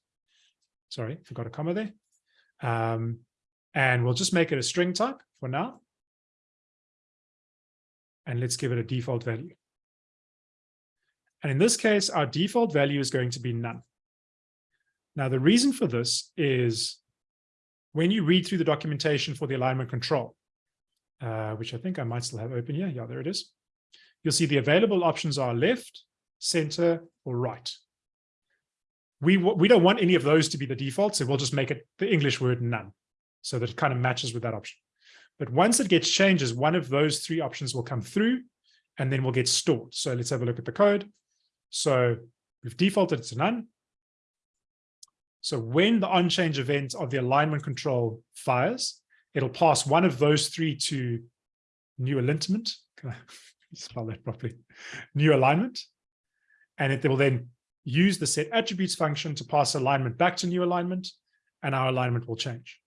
Sorry, forgot a comma there. Um, and we'll just make it a string type for now. And let's give it a default value. And in this case, our default value is going to be none. Now, the reason for this is when you read through the documentation for the alignment control, uh, which I think I might still have open here. Yeah, there it is you'll see the available options are left, center, or right. We, we don't want any of those to be the default, so we'll just make it the English word none, so that it kind of matches with that option. But once it gets changes, one of those three options will come through, and then will get stored. So let's have a look at the code. So we've defaulted to none. So when the on-change event of the alignment control fires, it'll pass one of those three to new alignment [LAUGHS] Can I spell that properly, new alignment. And it will then use the set attributes function to pass alignment back to new alignment, and our alignment will change.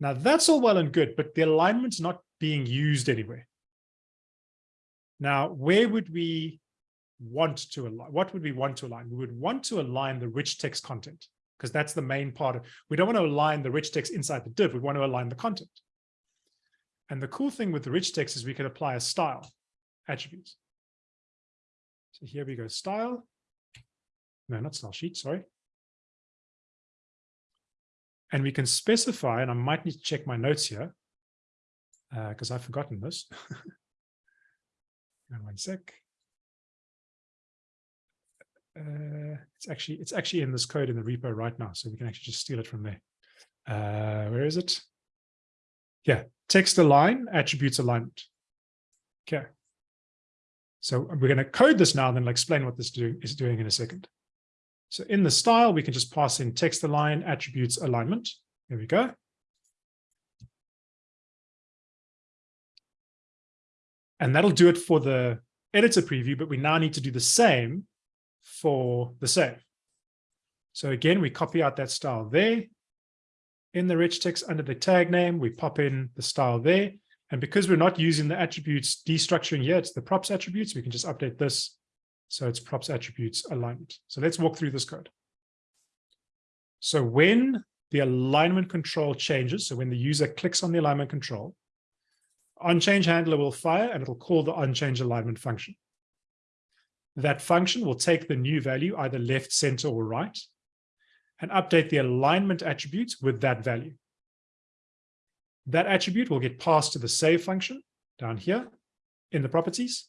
Now that's all well and good, but the alignment's not being used anywhere. Now, where would we want to align? What would we want to align? We would want to align the rich text content because that's the main part of, we don't want to align the rich text inside the div. We want to align the content. And the cool thing with the rich text is we can apply a style attribute. So here we go, style. No, not style sheet, sorry. And we can specify, and I might need to check my notes here because uh, I've forgotten this. [LAUGHS] one sec. Uh, it's actually it's actually in this code in the repo right now, so we can actually just steal it from there. Uh, where is it? Yeah, text align, attributes alignment. Okay. So we're going to code this now, and then I'll explain what this do, is doing in a second. So in the style, we can just pass in text align, attributes alignment. There we go. And that'll do it for the editor preview, but we now need to do the same for the save. So again, we copy out that style there in the rich text under the tag name, we pop in the style there. And because we're not using the attributes destructuring yet, it's the props attributes, we can just update this. So it's props attributes alignment. So let's walk through this code. So when the alignment control changes, so when the user clicks on the alignment control, onChange handler will fire and it'll call the onChange alignment function. That function will take the new value, either left, center, or right, and update the alignment attributes with that value. That attribute will get passed to the save function down here in the properties,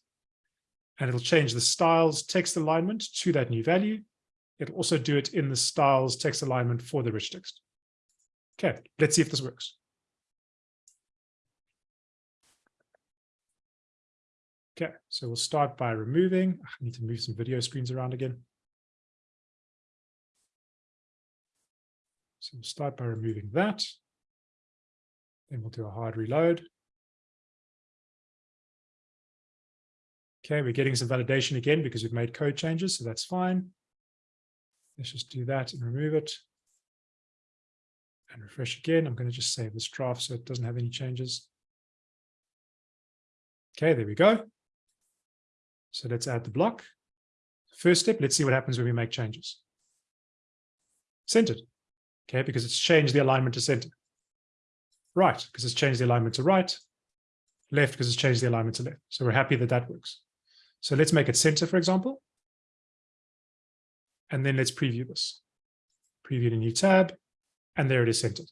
and it'll change the styles text alignment to that new value. It'll also do it in the styles text alignment for the rich text. Okay, let's see if this works. Okay, so we'll start by removing, I need to move some video screens around again. So we'll start by removing that. Then we'll do a hard reload. Okay, we're getting some validation again because we've made code changes, so that's fine. Let's just do that and remove it. And refresh again. I'm going to just save this draft so it doesn't have any changes. Okay, there we go. So let's add the block. First step, let's see what happens when we make changes. Centered. Okay, because it's changed the alignment to center. Right, because it's changed the alignment to right. Left, because it's changed the alignment to left. So we're happy that that works. So let's make it center, for example. And then let's preview this. Preview the new tab, and there it is centered.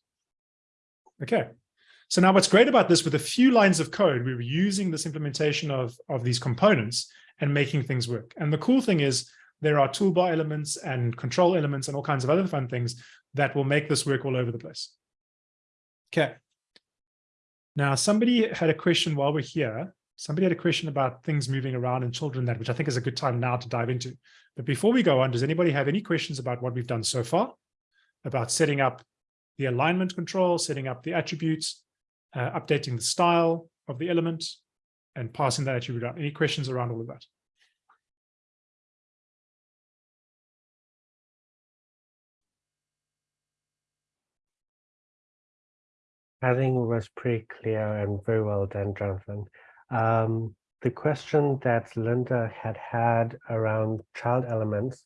Okay. So now what's great about this, with a few lines of code, we were using this implementation of, of these components and making things work. And the cool thing is there are toolbar elements and control elements and all kinds of other fun things that will make this work all over the place. Okay. Now, somebody had a question while we're here. Somebody had a question about things moving around and children that, which I think is a good time now to dive into. But before we go on, does anybody have any questions about what we've done so far? About setting up the alignment control, setting up the attributes, uh, updating the style of the element, and passing that attribute out. Any questions around all of that? I think it was pretty clear and very well done, Jonathan. Um, the question that Linda had had around child elements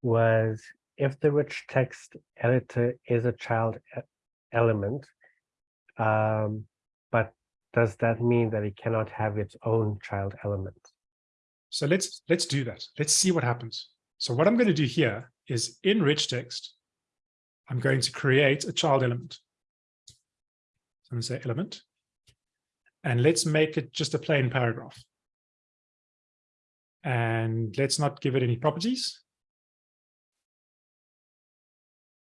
was if the rich text editor is a child element, um, but does that mean that it cannot have its own child element? So let's let's do that. Let's see what happens. So what I'm going to do here is in rich text, I'm going to create a child element. So I'm going to say element. And let's make it just a plain paragraph. And let's not give it any properties.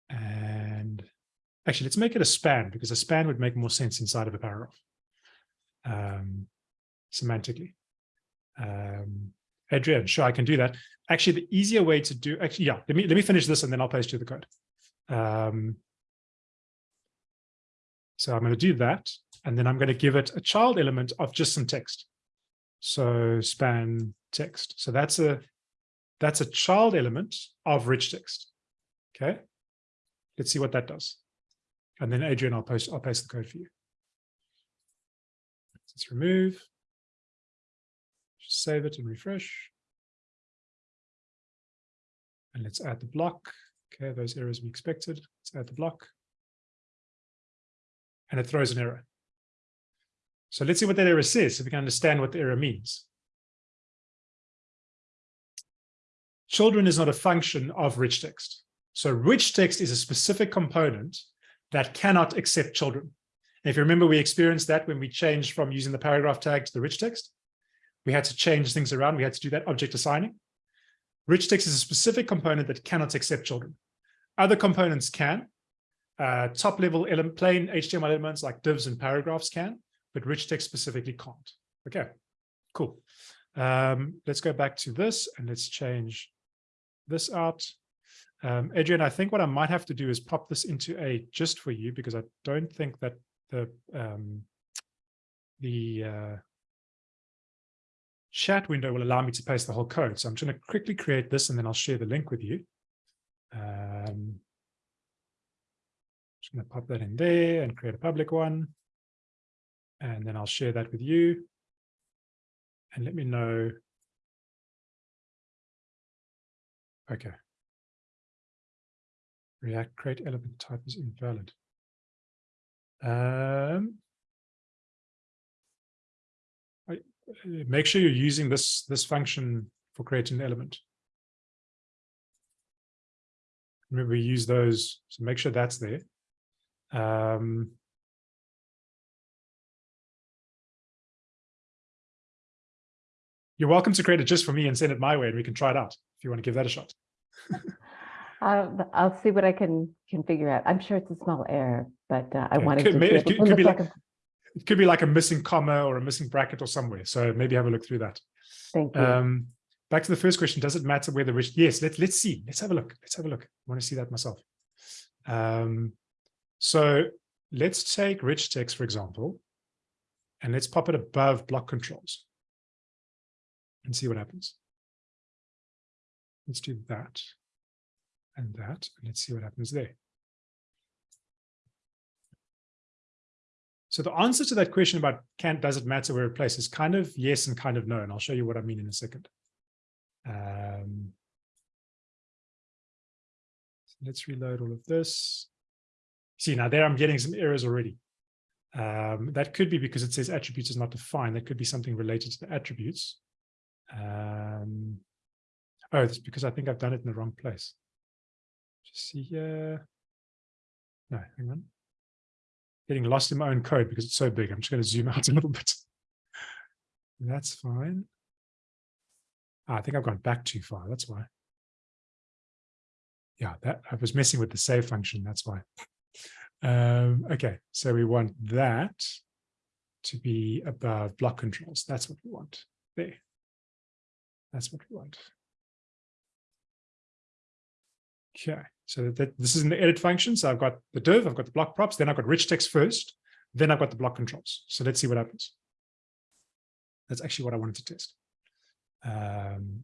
And actually, let's make it a span because a span would make more sense inside of a paragraph um, semantically. Um, Adrian, sure, I can do that. Actually, the easier way to do, actually, yeah, let me let me finish this and then I'll paste you the code. Um, so I'm going to do that, and then I'm going to give it a child element of just some text. So span text. So that's a that's a child element of rich text. Okay. Let's see what that does. And then Adrian, I'll post I'll paste the code for you. Let's remove. Just save it and refresh. And let's add the block. Okay, those errors we expected. Let's add the block and it throws an error. So let's see what that error says, so we can understand what the error means. Children is not a function of rich text. So rich text is a specific component that cannot accept children. And if you remember, we experienced that when we changed from using the paragraph tag to the rich text. We had to change things around. We had to do that object assigning. Rich text is a specific component that cannot accept children. Other components can, uh, top level element, plain HTML elements like divs and paragraphs can, but rich text specifically can't. Okay, cool. Um, let's go back to this and let's change this out. Um, Adrian, I think what I might have to do is pop this into a just for you because I don't think that the um, the uh, chat window will allow me to paste the whole code. So I'm going to quickly create this and then I'll share the link with you. Um, I'm just going to pop that in there and create a public one. And then I'll share that with you. And let me know. Okay. React create element type is invalid. Um, I, make sure you're using this, this function for creating an element. Remember, we use those, so make sure that's there. Um, you're welcome to create it just for me and send it my way and we can try it out if you want to give that a shot. [LAUGHS] I'll, I'll see what I can, can figure out. I'm sure it's a small error, but uh, I Yeah, wanted could to. ma- see it could- could be like- It could be like a missing comma or a missing bracket or somewhere. So maybe have a look through that. Thank you. Um, back to the first question. Does it matter where the rich? Yes, let, let's see. Let's have a look. Let's have a look. I want to see that myself. Um, so let's take rich text, for example, and let's pop it above block controls and see what happens. Let's do that and that, and let's see what happens there. So the answer to that question about can does it matter where it places kind of yes and kind of no, and I'll show you what I mean in a second. Um, so let's reload all of this. See now there I'm getting some errors already. Um, that could be because it says attributes is not defined. That could be something related to the attributes. Um, oh, it's because I think I've done it in the wrong place. Just see here. No, hang on. Getting lost in my own code because it's so big. I'm just going to zoom out a little bit. [LAUGHS] That's fine. Ah, I think I've gone back too far. That's why. Yeah, that I was messing with the save function. That's why. [LAUGHS] Um, okay, so we want that to be above block controls. That's what we want there. That's what we want. Okay, so that, this is in the edit function. So I've got the div, I've got the block props, then I've got rich text first, then I've got the block controls. So let's see what happens. That's actually what I wanted to test. Um,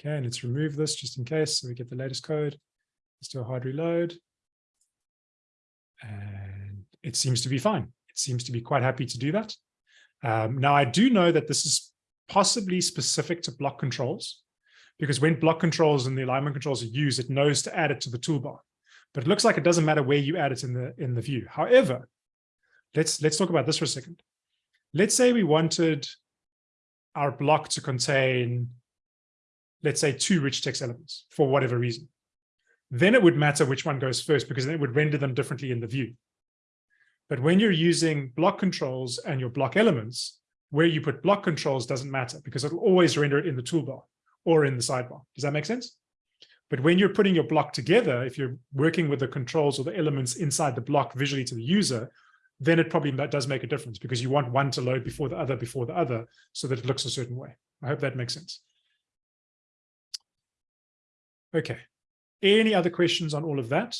okay, and let's remove this just in case. So we get the latest code. Let's do a hard reload. And it seems to be fine. It seems to be quite happy to do that. Um, now, I do know that this is possibly specific to block controls, because when block controls and the alignment controls are used, it knows to add it to the toolbar. But it looks like it doesn't matter where you add it in the in the view. However, let's let's talk about this for a second. Let's say we wanted our block to contain, let's say, two rich text elements for whatever reason then it would matter which one goes first because then it would render them differently in the view. But when you're using block controls and your block elements, where you put block controls doesn't matter because it'll always render it in the toolbar or in the sidebar. Does that make sense? But when you're putting your block together, if you're working with the controls or the elements inside the block visually to the user, then it probably does make a difference because you want one to load before the other, before the other, so that it looks a certain way. I hope that makes sense. Okay, any other questions on all of that?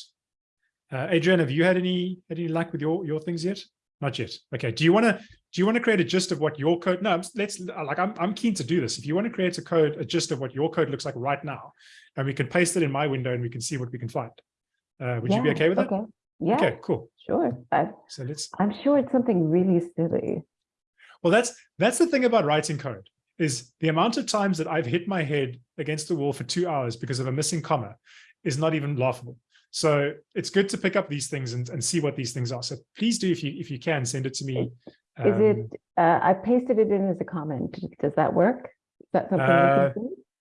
Uh, Adrian, have you had any had any luck with your your things yet? Not yet. Okay. Do you want to do you want to create a gist of what your code? No, let's like I'm I'm keen to do this. If you want to create a code, a gist of what your code looks like right now, and we can paste it in my window and we can see what we can find. Uh, would yeah, you be okay with that? Okay. Yeah. Okay. Cool. Sure. I, so let's. I'm sure it's something really silly. Well, that's that's the thing about writing code is the amount of times that I've hit my head against the wall for two hours because of a missing comma is not even laughable. So it's good to pick up these things and, and see what these things are. So please do, if you if you can, send it to me. Is Um, it, uh, I pasted it in as a comment. Does that work? Is that something Uh.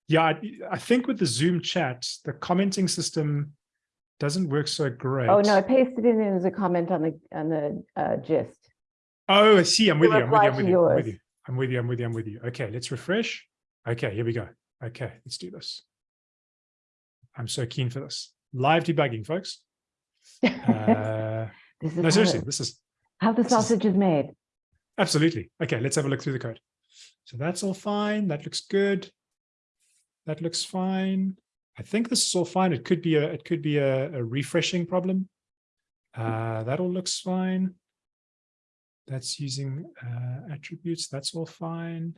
Yeah, I, I think with the Zoom chat, the commenting system doesn't work so great. Oh, no, I pasted it in as a comment on the, on the uh, gist. Oh, I see. I'm with you. I'm with you. I'm with you. I'm with you. I'm with you. I'm with you. I'm with you. Okay, let's refresh. Okay, here we go. Okay, let's do this. I'm so keen for this. Live debugging, folks. [LAUGHS] Uh, This is no, seriously, this is how the this is- sausage is made. Absolutely. Okay, let's have a look through the code. So that's all fine. That looks good. That looks fine. I think this is all fine. It could be a it could be a, a refreshing problem. Uh, that all looks fine. That's using uh, attributes. That's all fine.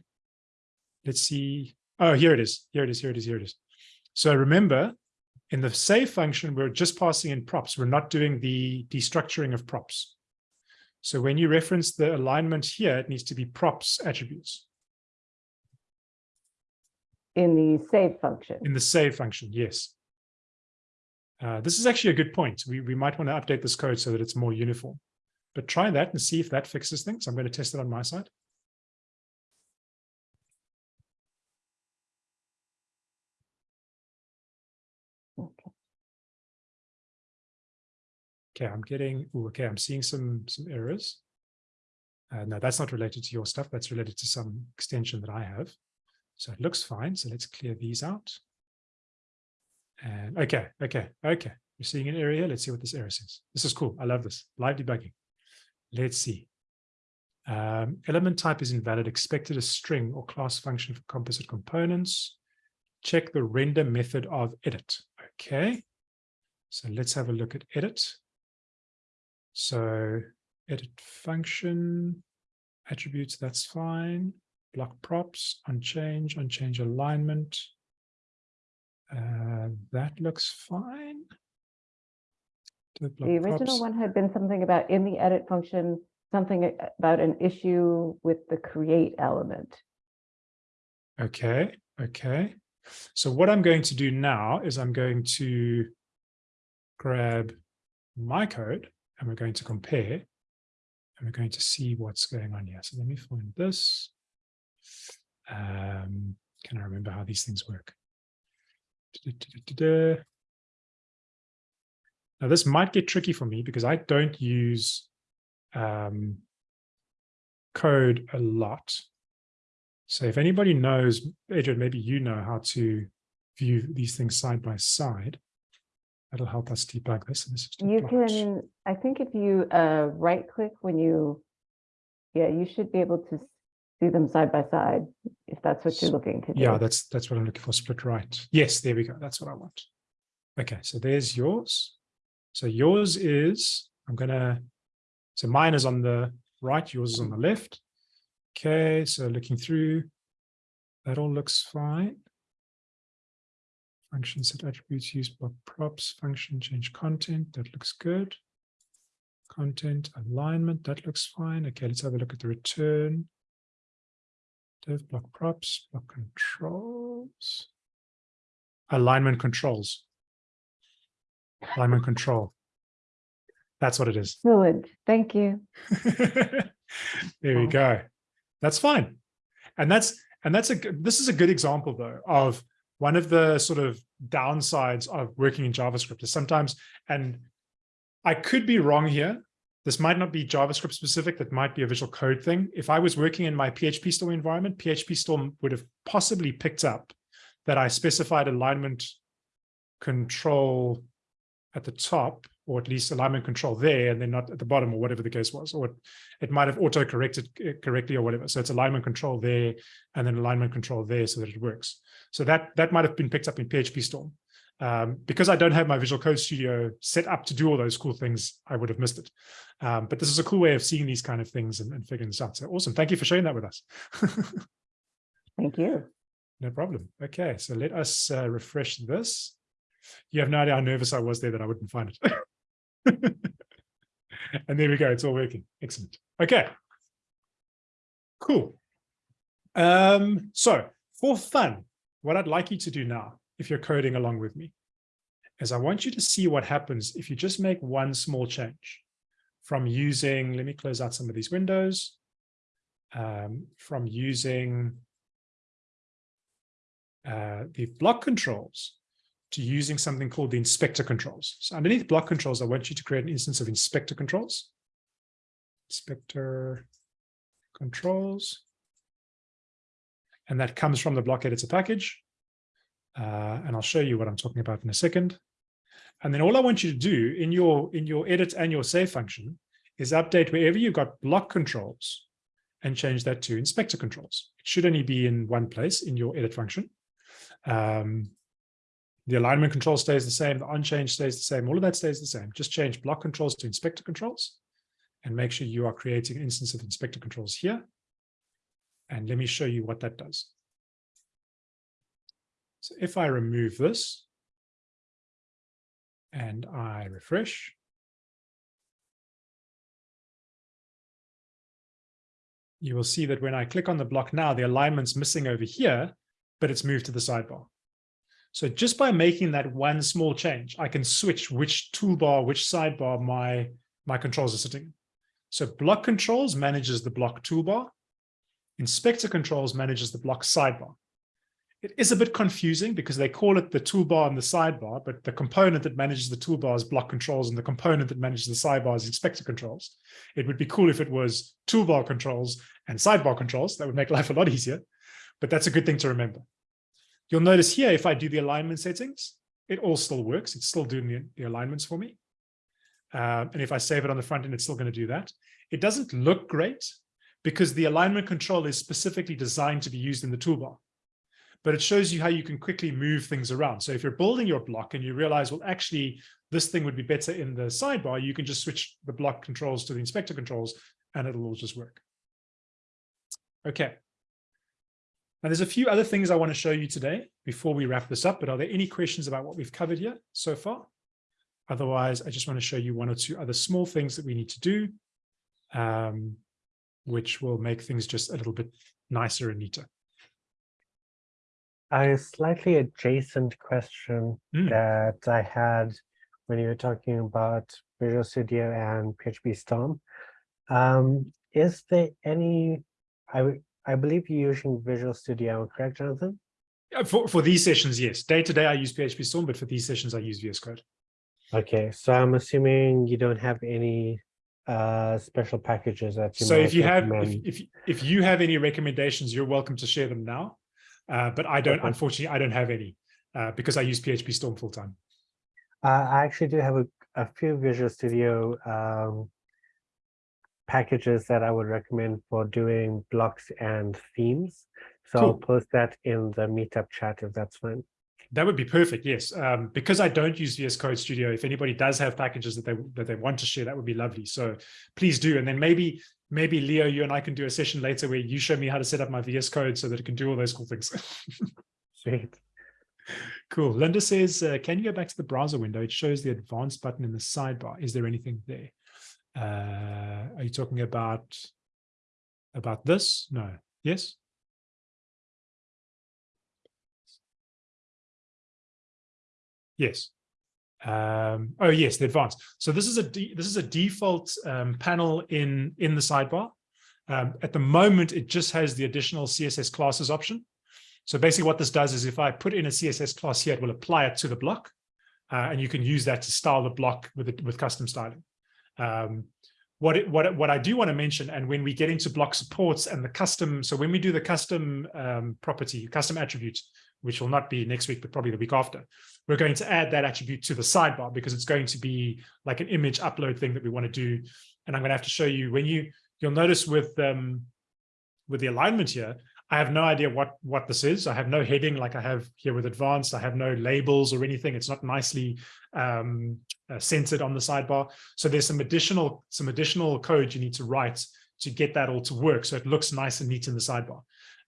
Let's see. Oh, here it is. Here it is. Here it is. Here it is. So remember, in the save function, we're just passing in props. We're not doing the destructuring of props. So when you reference the alignment here, it needs to be props attributes In the save function. in the save function. Yes. Uh, this is actually a good point. We, we might want to update this code so that it's more uniform. But try that and see if that fixes things. I'm going to test it on my side. Okay, I'm getting, ooh, okay, I'm seeing some, some errors. Uh, no, that's not related to your stuff. That's related to some extension that I have. So it looks fine. So let's clear these out. And okay, okay, okay. You're seeing an error here. Let's see what this error says. This is cool. I love this. Live debugging. Let's see. Um, element type is invalid. Expected a string or class function for composite components. Check the render method of edit. Okay. So let's have a look at edit. So edit function, attributes, that's fine. Block props, onChange, onChange alignment. Uh, that looks fine. Block The original props. one had been something about in the edit function, something about an issue with the create element. Okay, okay. So what I'm going to do now is I'm going to grab my code and we're going to compare and we're going to see what's going on here. So let me find this. Um, can I remember how these things work? Da-da-da-da-da. Now this might get tricky for me because I don't use um, code a lot. So if anybody knows, Adrian, maybe you know how to view these things side by side. That'll help us debug this. And this is You can, I think if you uh, right click when you, yeah, you should be able to see them side by side, if that's what you're looking to do. Yeah, that's that's what I'm looking for. Split right. Yes, there we go. That's what I want. Okay, so there's yours. So yours is, I'm gonna, so mine is on the right, yours is on the left. Okay, so looking through, that all looks fine. Function set attributes, use block props, function change content, that looks good. Content alignment, that looks fine. Okay, let's have a look at the return. Div block props, block controls. Alignment controls. Alignment control. That's what it is. Excellent, thank you. [LAUGHS] there we go. That's fine. And that's and that's a this is a good example though of one of the sort of downsides of working in JavaScript is sometimes and I could be wrong here. This might not be JavaScript specific, that might be a visual code thing. If I was working in my PHP Storm environment, PHP Storm would have possibly picked up that I specified alignment control at the top, or at least alignment control there, and then not at the bottom, or whatever the case was, or it, it might have auto corrected uh, correctly or whatever. So it's alignment control there, and then alignment control there, so that it works. So that that might have been picked up in PHP Storm. Um, because I don't have my Visual Code Studio set up to do all those cool things, I would have missed it. Um, but this is a cool way of seeing these kind of things and, and figuring this out. So awesome. Thank you for sharing that with us. [LAUGHS] Thank you. No problem. Okay, so let us uh, refresh this. You have no idea how nervous I was there that I wouldn't find it. [LAUGHS] and there we go. It's all working. Excellent. Okay. Cool. Um, so for fun, what I'd like you to do now, if you're coding along with me, is I want you to see what happens if you just make one small change from using, let me close out some of these windows, um, from using uh, the block controls to using something called the inspector controls. So underneath block controls, I want you to create an instance of inspector controls. Inspector controls. And that comes from the block editor package. Uh, and I'll show you what I'm talking about in a second. And then all I want you to do in your in your edit and your save function is update wherever you've got block controls and change that to inspector controls. It should only be in one place in your edit function. Um, the alignment control stays the same, the onChange stays the same, all of that stays the same. Just change block controls to inspector controls and make sure you are creating an instance of inspector controls here. And let me show you what that does. So if I remove this and I refresh, you will see that when I click on the block now, the alignment's missing over here, but it's moved to the sidebar. So just by making that one small change, I can switch which toolbar, which sidebar my, my controls are sitting. in. So block controls manages the block toolbar. Inspector controls manages the block sidebar. It is a bit confusing because they call it the toolbar and the sidebar, but the component that manages the toolbar is block controls and the component that manages the sidebar is inspector controls. It would be cool if it was toolbar controls and sidebar controls. That would make [LAUGHS] life a lot easier, but that's a good thing to remember. You'll notice here, if I do the alignment settings, it all still works. It's still doing the, the alignments for me. Um, and if I save it on the front end, it's still going to do that. It doesn't look great because the alignment control is specifically designed to be used in the toolbar. but it shows you how you can quickly move things around. So if you're building your block and you realize, well, actually, this thing would be better in the sidebar, you can just switch the block controls to the inspector controls and it'll all just work. Okay. Now there's a few other things I want to show you today before we wrap this up, but are there any questions about what we've covered here so far? Otherwise, I just want to show you one or two other small things that we need to do, um, which will make things just a little bit nicer and neater. A slightly adjacent question Mm. that I had when you were talking about Visual Studio and PHP Storm. Um, is there any, I, I believe you're using Visual Studio, correct, Jonathan? Uh, For, for these sessions, yes. Day to day, I use PHP Storm, but for these sessions, I use VS Code. Okay, so I'm assuming you don't have any uh special packages that you So if you have, if, if, if you have any recommendations, you're welcome to share them now. Uh, but I don't, Okay. unfortunately, I don't have any uh, because I use PHP Storm full time. Uh, I actually do have a, a few Visual Studio um, packages that I would recommend for doing blocks and themes. So I'll post that in the meetup chat if that's fine. That would be perfect. Yes. Um, because I don't use VS Code Studio, if anybody does have packages that they that they want to share, that would be lovely. So please do. And then maybe maybe Leo, you and I can do a session later where you show me how to set up my VS Code so that it can do all those cool things. [LAUGHS] Sweet. cool. Linda says, uh, can you go back to the browser window? It shows the advanced button in the sidebar. Is there anything there? Uh, are you talking about about this? No. Yes. Yes. Um, oh yes, the advanced. So this is a this is a default um, panel in in the sidebar. Um, at the moment, it just has the additional CSS classes option. So basically, what this does is if I put in a CSS class here, it will apply it to the block, uh, and you can use that to style the block with it with custom styling. Um, what it, what it- what I do want to mention, and when we get into block supports and the custom, so when we do the custom um, property, custom attribute, which will not be next week, but probably the week after, we're going to add that attribute to the sidebar because it's going to be like an image upload thing that we want to do. And I'm going to have to show you when you, you'll notice with, um, with the alignment here, I have no idea what, what this is. I have no heading like I have here with advanced. I have no labels or anything. It's not nicely um, uh, centered on the sidebar. So there's some additional, some additional code you need to write to get that all to work. So it looks nice and neat in the sidebar.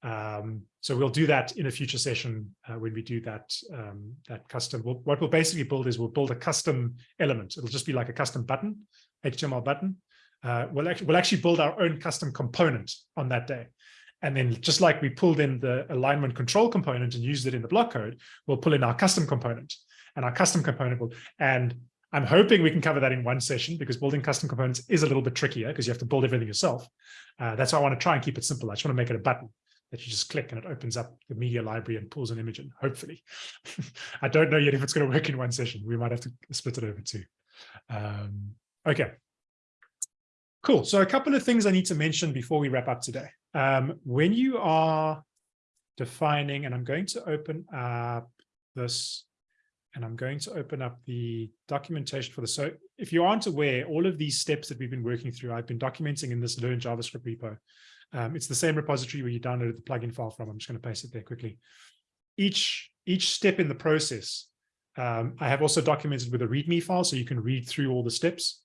Um, so we'll do that in a future session uh, when we do that um, that custom. We'll, what we'll basically build is we'll build a custom element. It'll just be like a custom button, HTML button. Uh, we'll actually we'll actually build our own custom component on that day. And then just like we pulled in the alignment control component and used it in the block code, we'll pull in our custom component and our custom component will, and I'm hoping we can cover that in one session because building custom components is a little bit trickier because you have to build everything yourself. Uh, that's why I want to try and keep it simple. I just want to make it a button that you just click and it opens up the media library and pulls an image in, hopefully. [LAUGHS] I don't know yet if it's going to work in one session. We might have to split it over two. Um, okay. Cool. So a couple of things I need to mention before we wrap up today. Um, when you are defining, and I'm going to open up this, and I'm going to open up the documentation for this. So if you aren't aware, all of these steps that we've been working through, I've been documenting in this Learn JavaScript repo. Um, it's the same repository where you downloaded the plugin file from. I'm just going to paste it there quickly. Each, each step in the process, um, I have also documented with a README file, so you can read through all the steps.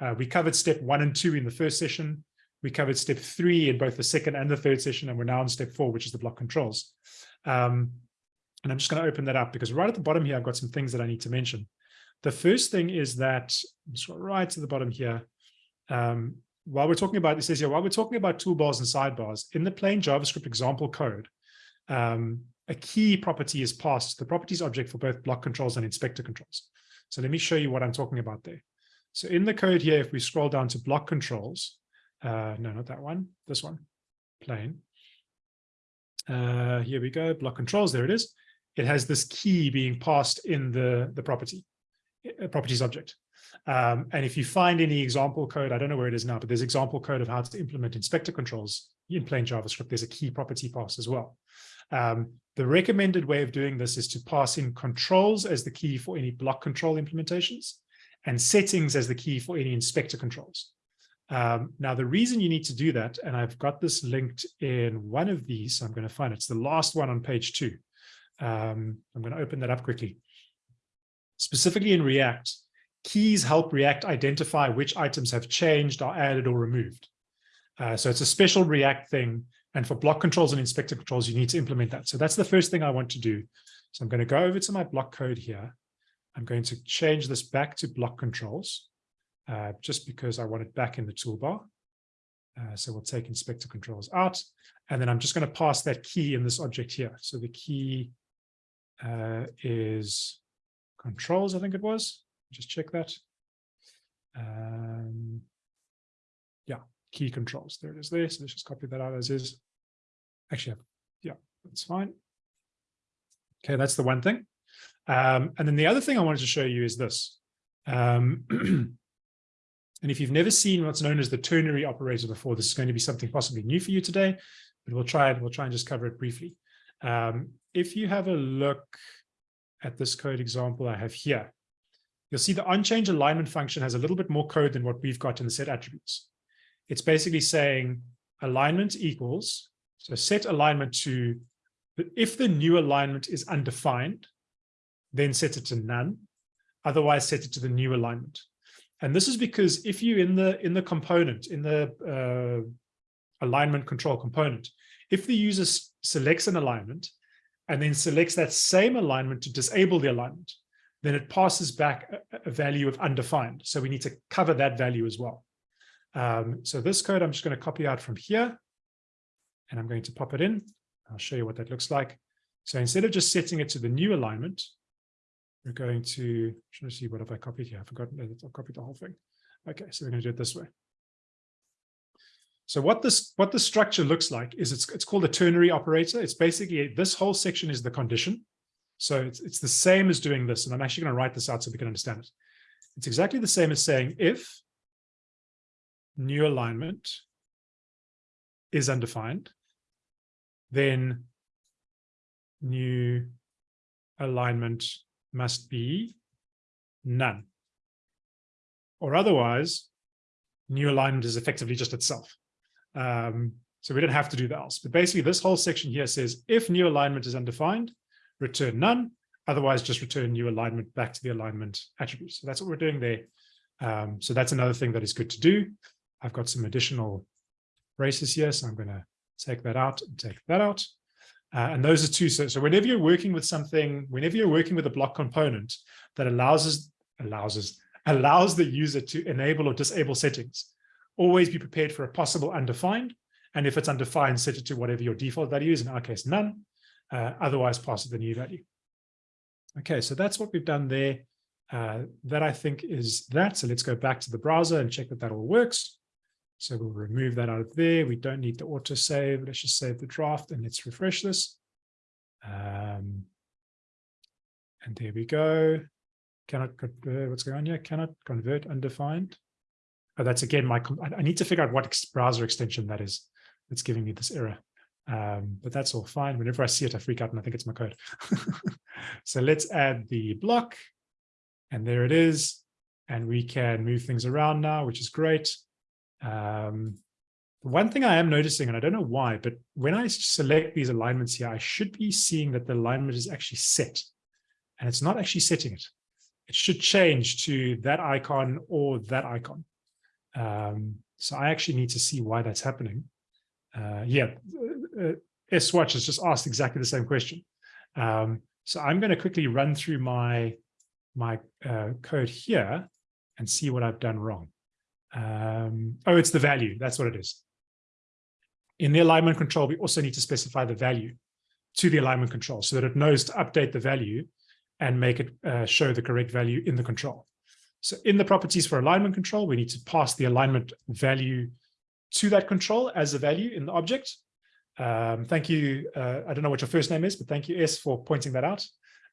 Uh, we covered step one and two in the first session. We covered step three in both the second and the third session, and we're now on step four, which is the block controls. Um, and I'm just going to open that up because right at the bottom here, I've got some things that I need to mention. The first thing is that, right to the bottom here. Um, while we're talking about, it says here, while we're talking about toolbars and sidebars, in the plain JavaScript example code, um, a key property is passed to the properties object for both block controls and inspector controls. So let me show you what I'm talking about there. So in the code here, if we scroll down to block controls, uh, no, not that one, this one, plain. Uh, here we go, block controls, there it is. It has this key being passed in the, the property, uh, properties object. Um, and if you find any example code, I don't know where it is now, but there's example code of how to implement inspector controls in plain JavaScript. There's a key property pass as well. Um, the recommended way of doing this is to pass in controls as the key for any block control implementations and settings as the key for any inspector controls. Um, now, the reason you need to do that, and I've got this linked in one of these, I'm going to find it. It's the last one on page two. Um, I'm going to open that up quickly. Specifically in React, keys help React identify which items have changed, are added, or removed. Uh, so it's a special React thing. And for block controls and inspector controls, you need to implement that. So that's the first thing I want to do. So I'm going to go over to my block code here. I'm going to change this back to block controls, uh, just because I want it back in the toolbar. Uh, so we'll take inspector controls out, and then I'm just going to pass that key in this object here. So the key uh, is controls, I think it was. Just check that. Um, yeah, key controls. There it is there. So let's just copy that out as is. Actually, yeah, that's fine. Okay, that's the one thing. Um, and then the other thing I wanted to show you is this. Um, [CLEARS THROAT] and if you've never seen what's known as the ternary operator before, this is going to be something possibly new for you today, but we'll try it. We'll try and just cover it briefly. Um, if you have a look at this code example I have here, you'll see the onChange alignment function has a little bit more code than what we've got in the set attributes. It's basically saying alignment equals, so set alignment to, if the new alignment is undefined, then set it to none. Otherwise, set it to the new alignment. And this is because if you in the in the component, in the uh, alignment control component, if the user selects an alignment and then selects that same alignment to disable the alignment, then it passes back a, value of undefined. So we need to cover that value as well. Um, so this code, I'm just going to copy out from here, and I'm going to pop it in. I'll show you what that looks like. So instead of just setting it to the new alignment, we're going to, trying to see what have I copied here. Forgotten that I've copied the whole thing. Okay, so we're going to do it this way. So what this what the structure looks like is it's it's called a ternary operator. It's basically this whole section is the condition. So it's it's the same as doing this, and I'm actually going to write this out so we can understand it. It's exactly the same as saying if new alignment is undefined, then new alignment must be none. Or otherwise, new alignment is effectively just itself. Um, so we don't have to do the else. But basically, this whole section here says, if new alignment is undefined, return none. Otherwise, just return new alignment back to the alignment attribute. So that's what we're doing there. Um, so that's another thing that is good to do. I've got some additional braces here, so I'm going to take that out and take that out. Uh, and those are two. So, so whenever you're working with something, whenever you're working with a block component that allows us, allows us, [LAUGHS] allows the user to enable or disable settings, always be prepared for a possible undefined. And if it's undefined, set it to whatever your default value is, in our case, none. Uh, otherwise, pass it the new value. Okay, so that's what we've done there. Uh, that I think is that. So let's go back to the browser and check that that all works. So we'll remove that out of there. We don't need the autosave. Let's just save the draft and let's refresh this. Um, and there we go. Cannot convert, what's going on here? Cannot convert undefined. Oh, that's again my, I need to figure out what browser extension that is that's giving me this error. Um, but that's all fine. Whenever I see it, I freak out and I think it's my code. [LAUGHS] so let's add the block and there it is. And we can move things around now, which is great. Um, one thing I am noticing, and I don't know why, but when I select these alignments here, I should be seeing that the alignment is actually set. And it's not actually setting it. It should change to that icon or that icon. Um, so I actually need to see why that's happening. Uh, yeah, uh, uh Swatch has just asked exactly the same question. Um, so I'm going to quickly run through my my uh, code here and see what I've done wrong. Um, oh, it's the value. That's what it is. In the alignment control, we also need to specify the value to the alignment control so that it knows to update the value and make it uh, show the correct value in the control. So in the properties for alignment control, we need to pass the alignment value to that control as a value in the object. Um, thank you. Uh, I don't know what your first name is, but thank you, S, for pointing that out.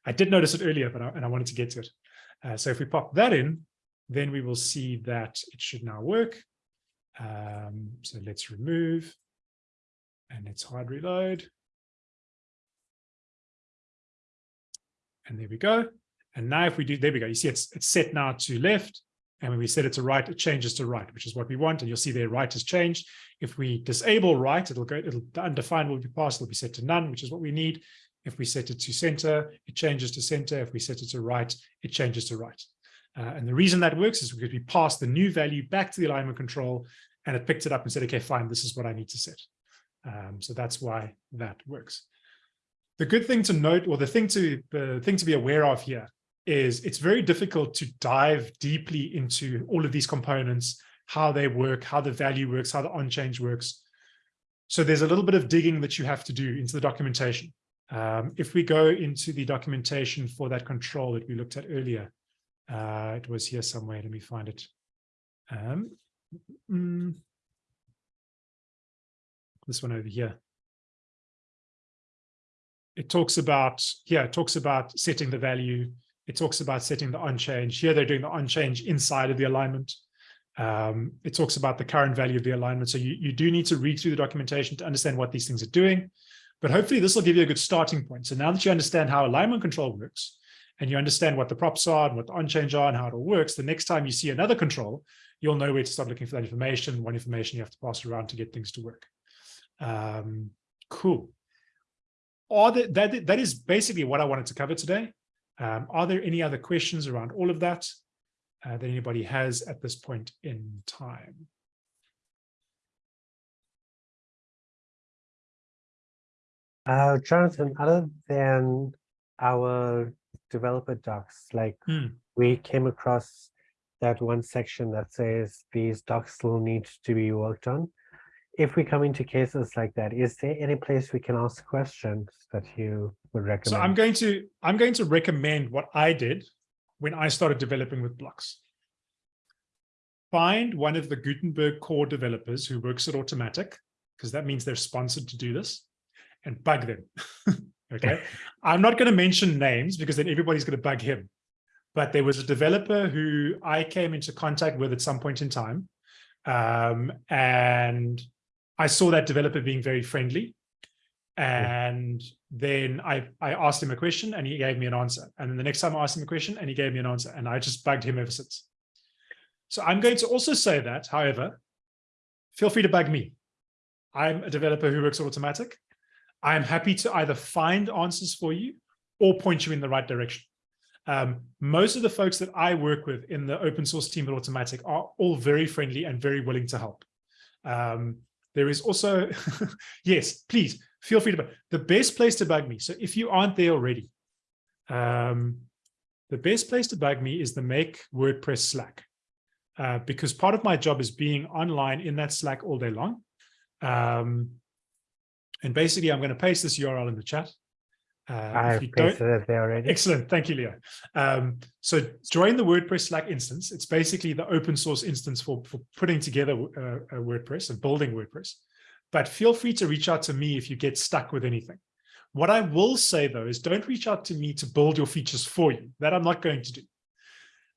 I did notice it earlier, but I, and I wanted to get to it. Uh, so if we pop that in, then we will see that it should now work. Um, so let's remove and let's hard reload. And there we go. And now if we do, there we go. You see it's, it's set now to left. And when we set it to right, it changes to right, which is what we want. And you'll see there right has changed. If we disable right, it'll go, it'll undefined will be passed, it'll be set to none, which is what we need. If we set it to center, it changes to center. If we set it to right, it changes to right. Uh, and the reason that works is because we passed the new value back to the alignment control and it picked it up and said, okay, fine, this is what I need to set. Um, so that's why that works. The good thing to note, or the thing to the thing to be aware of here is it's very difficult to dive deeply into all of these components, how they work, how the value works, how the on-change works. So there's a little bit of digging that you have to do into the documentation. Um, if we go into the documentation for that control that we looked at earlier, uh, it was here somewhere. Let me find it. Um, mm, this one over here. It talks about, yeah, it talks about setting the value. It talks about setting the on-change. Here they're doing the on-change inside of the alignment. Um, it talks about the current value of the alignment. So you, you do need to read through the documentation to understand what these things are doing. But hopefully this will give you a good starting point. So now that you understand how alignment control works, and you understand what the props are and what the on-change are and how it all works, the next time you see another control, you'll know where to start looking for that information, what information you have to pass around to get things to work. Um, cool. Are there, that, that is basically what I wanted to cover today. Um, are there any other questions around all of that uh, that anybody has at this point in time? Uh, Jonathan, other than our developer docs, like Hmm. we came across that one section that says these docs still need to be worked on. If we come into cases like that, is there any place we can ask questions that you would recommend? So I'm going to I'm going to recommend what I did when I started developing with blocks. Find one of the Gutenberg core developers who works at Automattic, because that means they're sponsored to do this, and bug them. [LAUGHS] okay. [LAUGHS] I'm not going to mention names because then everybody's going to bug him. But there was a developer who I came into contact with at some point in time. Um, and I saw that developer being very friendly. And then I, I asked him a question and he gave me an answer. And then the next time I asked him a question and he gave me an answer. And I just bugged him ever since. So I'm going to also say that, however, feel free to bug me. I'm a developer who works at Automattic. I'm happy to either find answers for you or point you in the right direction. Um, most of the folks that I work with in the open source team at Automattic are all very friendly and very willing to help. Um, there is also, [LAUGHS] yes, please feel free to, bug. the best place to bug me. So if you aren't there already, um, the best place to bug me is the make WordPress Slack. Uh, because part of my job is being online in that Slack all day long. Um, and basically, I'm going to paste this URL in the chat. Uh, I've pasted it there already. Excellent. Thank you, Leo. Um, so join the WordPress Slack instance. It's basically the open source instance for, for putting together uh, a WordPress and building WordPress. But feel free to reach out to me if you get stuck with anything. What I will say, though, is don't reach out to me to build your features for you. That I'm not going to do.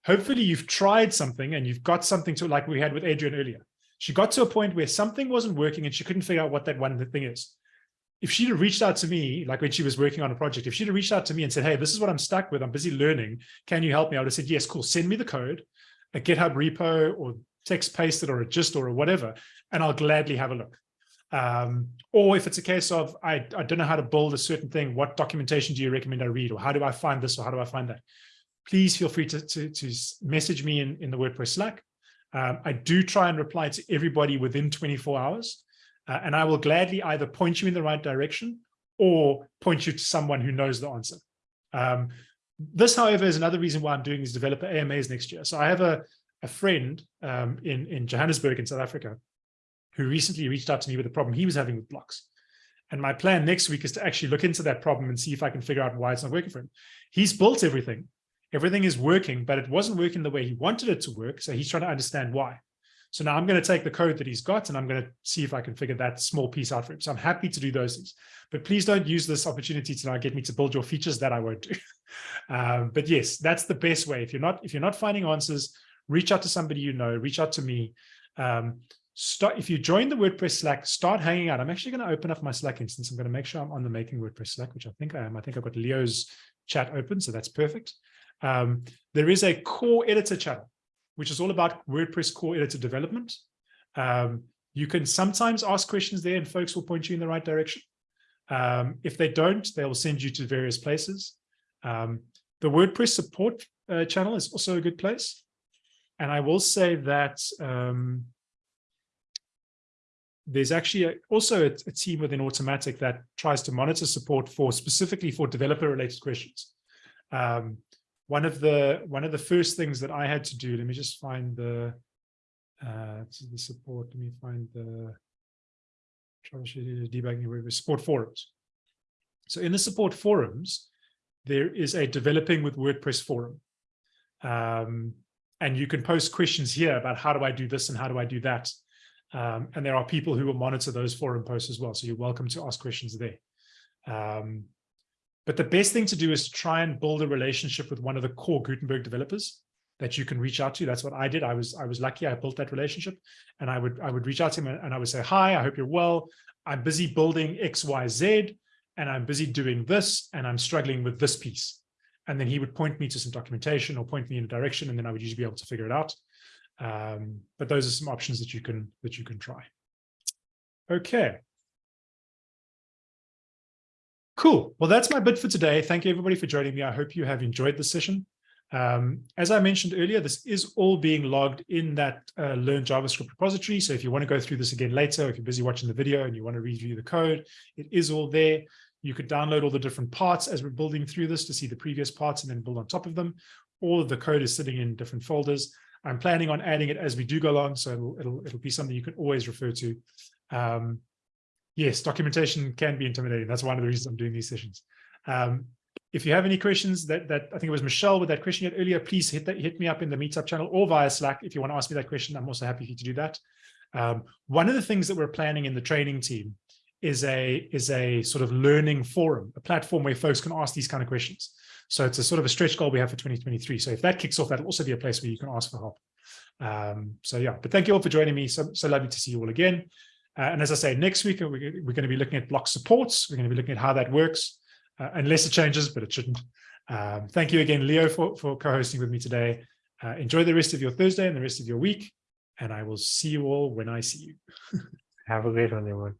Hopefully, you've tried something and you've got something to, like we had with Adrian earlier. She got to a point where something wasn't working and she couldn't figure out what that one thing is if she'd have reached out to me, like when she was working on a project, if she'd have reached out to me and said, hey, this is what I'm stuck with, I'm busy learning, can you help me? I would have said, yes, cool, send me the code, a GitHub repo or text pasted or a gist or a whatever, and I'll gladly have a look. Um, or if it's a case of, I, I don't know how to build a certain thing, what documentation do you recommend I read? Or how do I find this? Or how do I find that? Please feel free to, to, to message me in, in the WordPress Slack. Um, I do try and reply to everybody within 24 hours. Uh, and I will gladly either point you in the right direction or point you to someone who knows the answer. Um, this, however, is another reason why I'm doing these developer AMAs next year. So I have a, a friend um, in, in Johannesburg in South Africa who recently reached out to me with a problem he was having with blocks. And my plan next week is to actually look into that problem and see if I can figure out why it's not working for him. He's built everything. Everything is working, but it wasn't working the way he wanted it to work. So he's trying to understand why. So now I'm going to take the code that he's got and I'm going to see if I can figure that small piece out for him. So I'm happy to do those things, but please don't use this opportunity to now get me to build your features that I won't do. [LAUGHS] um, but yes, that's the best way. If you're not, if you're not finding answers, reach out to somebody you know, reach out to me. Um, start if you join the WordPress Slack, start hanging out. I'm actually going to open up my Slack instance. I'm going to make sure I'm on the Making WordPress Slack, which I think I am. I think I've got Leo's chat open, so that's perfect. Um, there is a core editor channel which is all about WordPress core editor development. Um, you can sometimes ask questions there and folks will point you in the right direction. Um, if they don't, they will send you to various places. Um, the WordPress support uh, channel is also a good place. And I will say that um, there's actually a, also a, a, team within Automattic that tries to monitor support for specifically for developer related questions. Um, one of the one of the first things that I had to do, let me just find the uh, the support. Let me find the troubleshooting debugging with support forums. So in the support forums, there is a developing with WordPress forum. Um, and you can post questions here about how do I do this and how do I do that. Um, and there are people who will monitor those forum posts as well. So you're welcome to ask questions there. Um, but the best thing to do is to try and build a relationship with one of the core Gutenberg developers that you can reach out to. That's what I did. I was I was lucky. I built that relationship, and I would I would reach out to him and, I would say, "Hi, I hope you're well. I'm busy building X, Y, Z, and I'm busy doing this, and I'm struggling with this piece." And then he would point me to some documentation or point me in a direction, and then I would usually be able to figure it out. Um, but those are some options that you can that you can try. Okay. Cool. Well, that's my bit for today. Thank you, everybody, for joining me. I hope you have enjoyed the session. Um, as I mentioned earlier, this is all being logged in that uh, Learn JavaScript repository. So if you want to go through this again later, if you're busy watching the video and you want to review the code, it is all there. You could download all the different parts as we're building through this to see the previous parts and then build on top of them. All of the code is sitting in different folders. I'm planning on adding it as we do go along, so it'll, it'll, it'll be something you can always refer to. Um, yes, documentation can be intimidating. That's one of the reasons I'm doing these sessions. Um, if you have any questions that, that I think it was Michelle with that question yet earlier, please hit that, hit me up in the meetup channel or via Slack. If you want to ask me that question, I'm also happy for you to do that. Um, one of the things that we're planning in the training team is a, is a sort of learning forum, a platform where folks can ask these kind of questions. So it's a sort of a stretch goal we have for 2023. So if that kicks off, that'll also be a place where you can ask for help. Um, so yeah, but thank you all for joining me. So, so lovely to see you all again. Uh, and as I say, next week, we're, we're going to be looking at block supports. We're going to be looking at how that works, uh, unless it changes, but it shouldn't. Um, thank you again, Leo, for, for co-hosting with me today. Uh, enjoy the rest of your Thursday and the rest of your week. And I will see you all when I see you. [LAUGHS] Have a great one, everyone.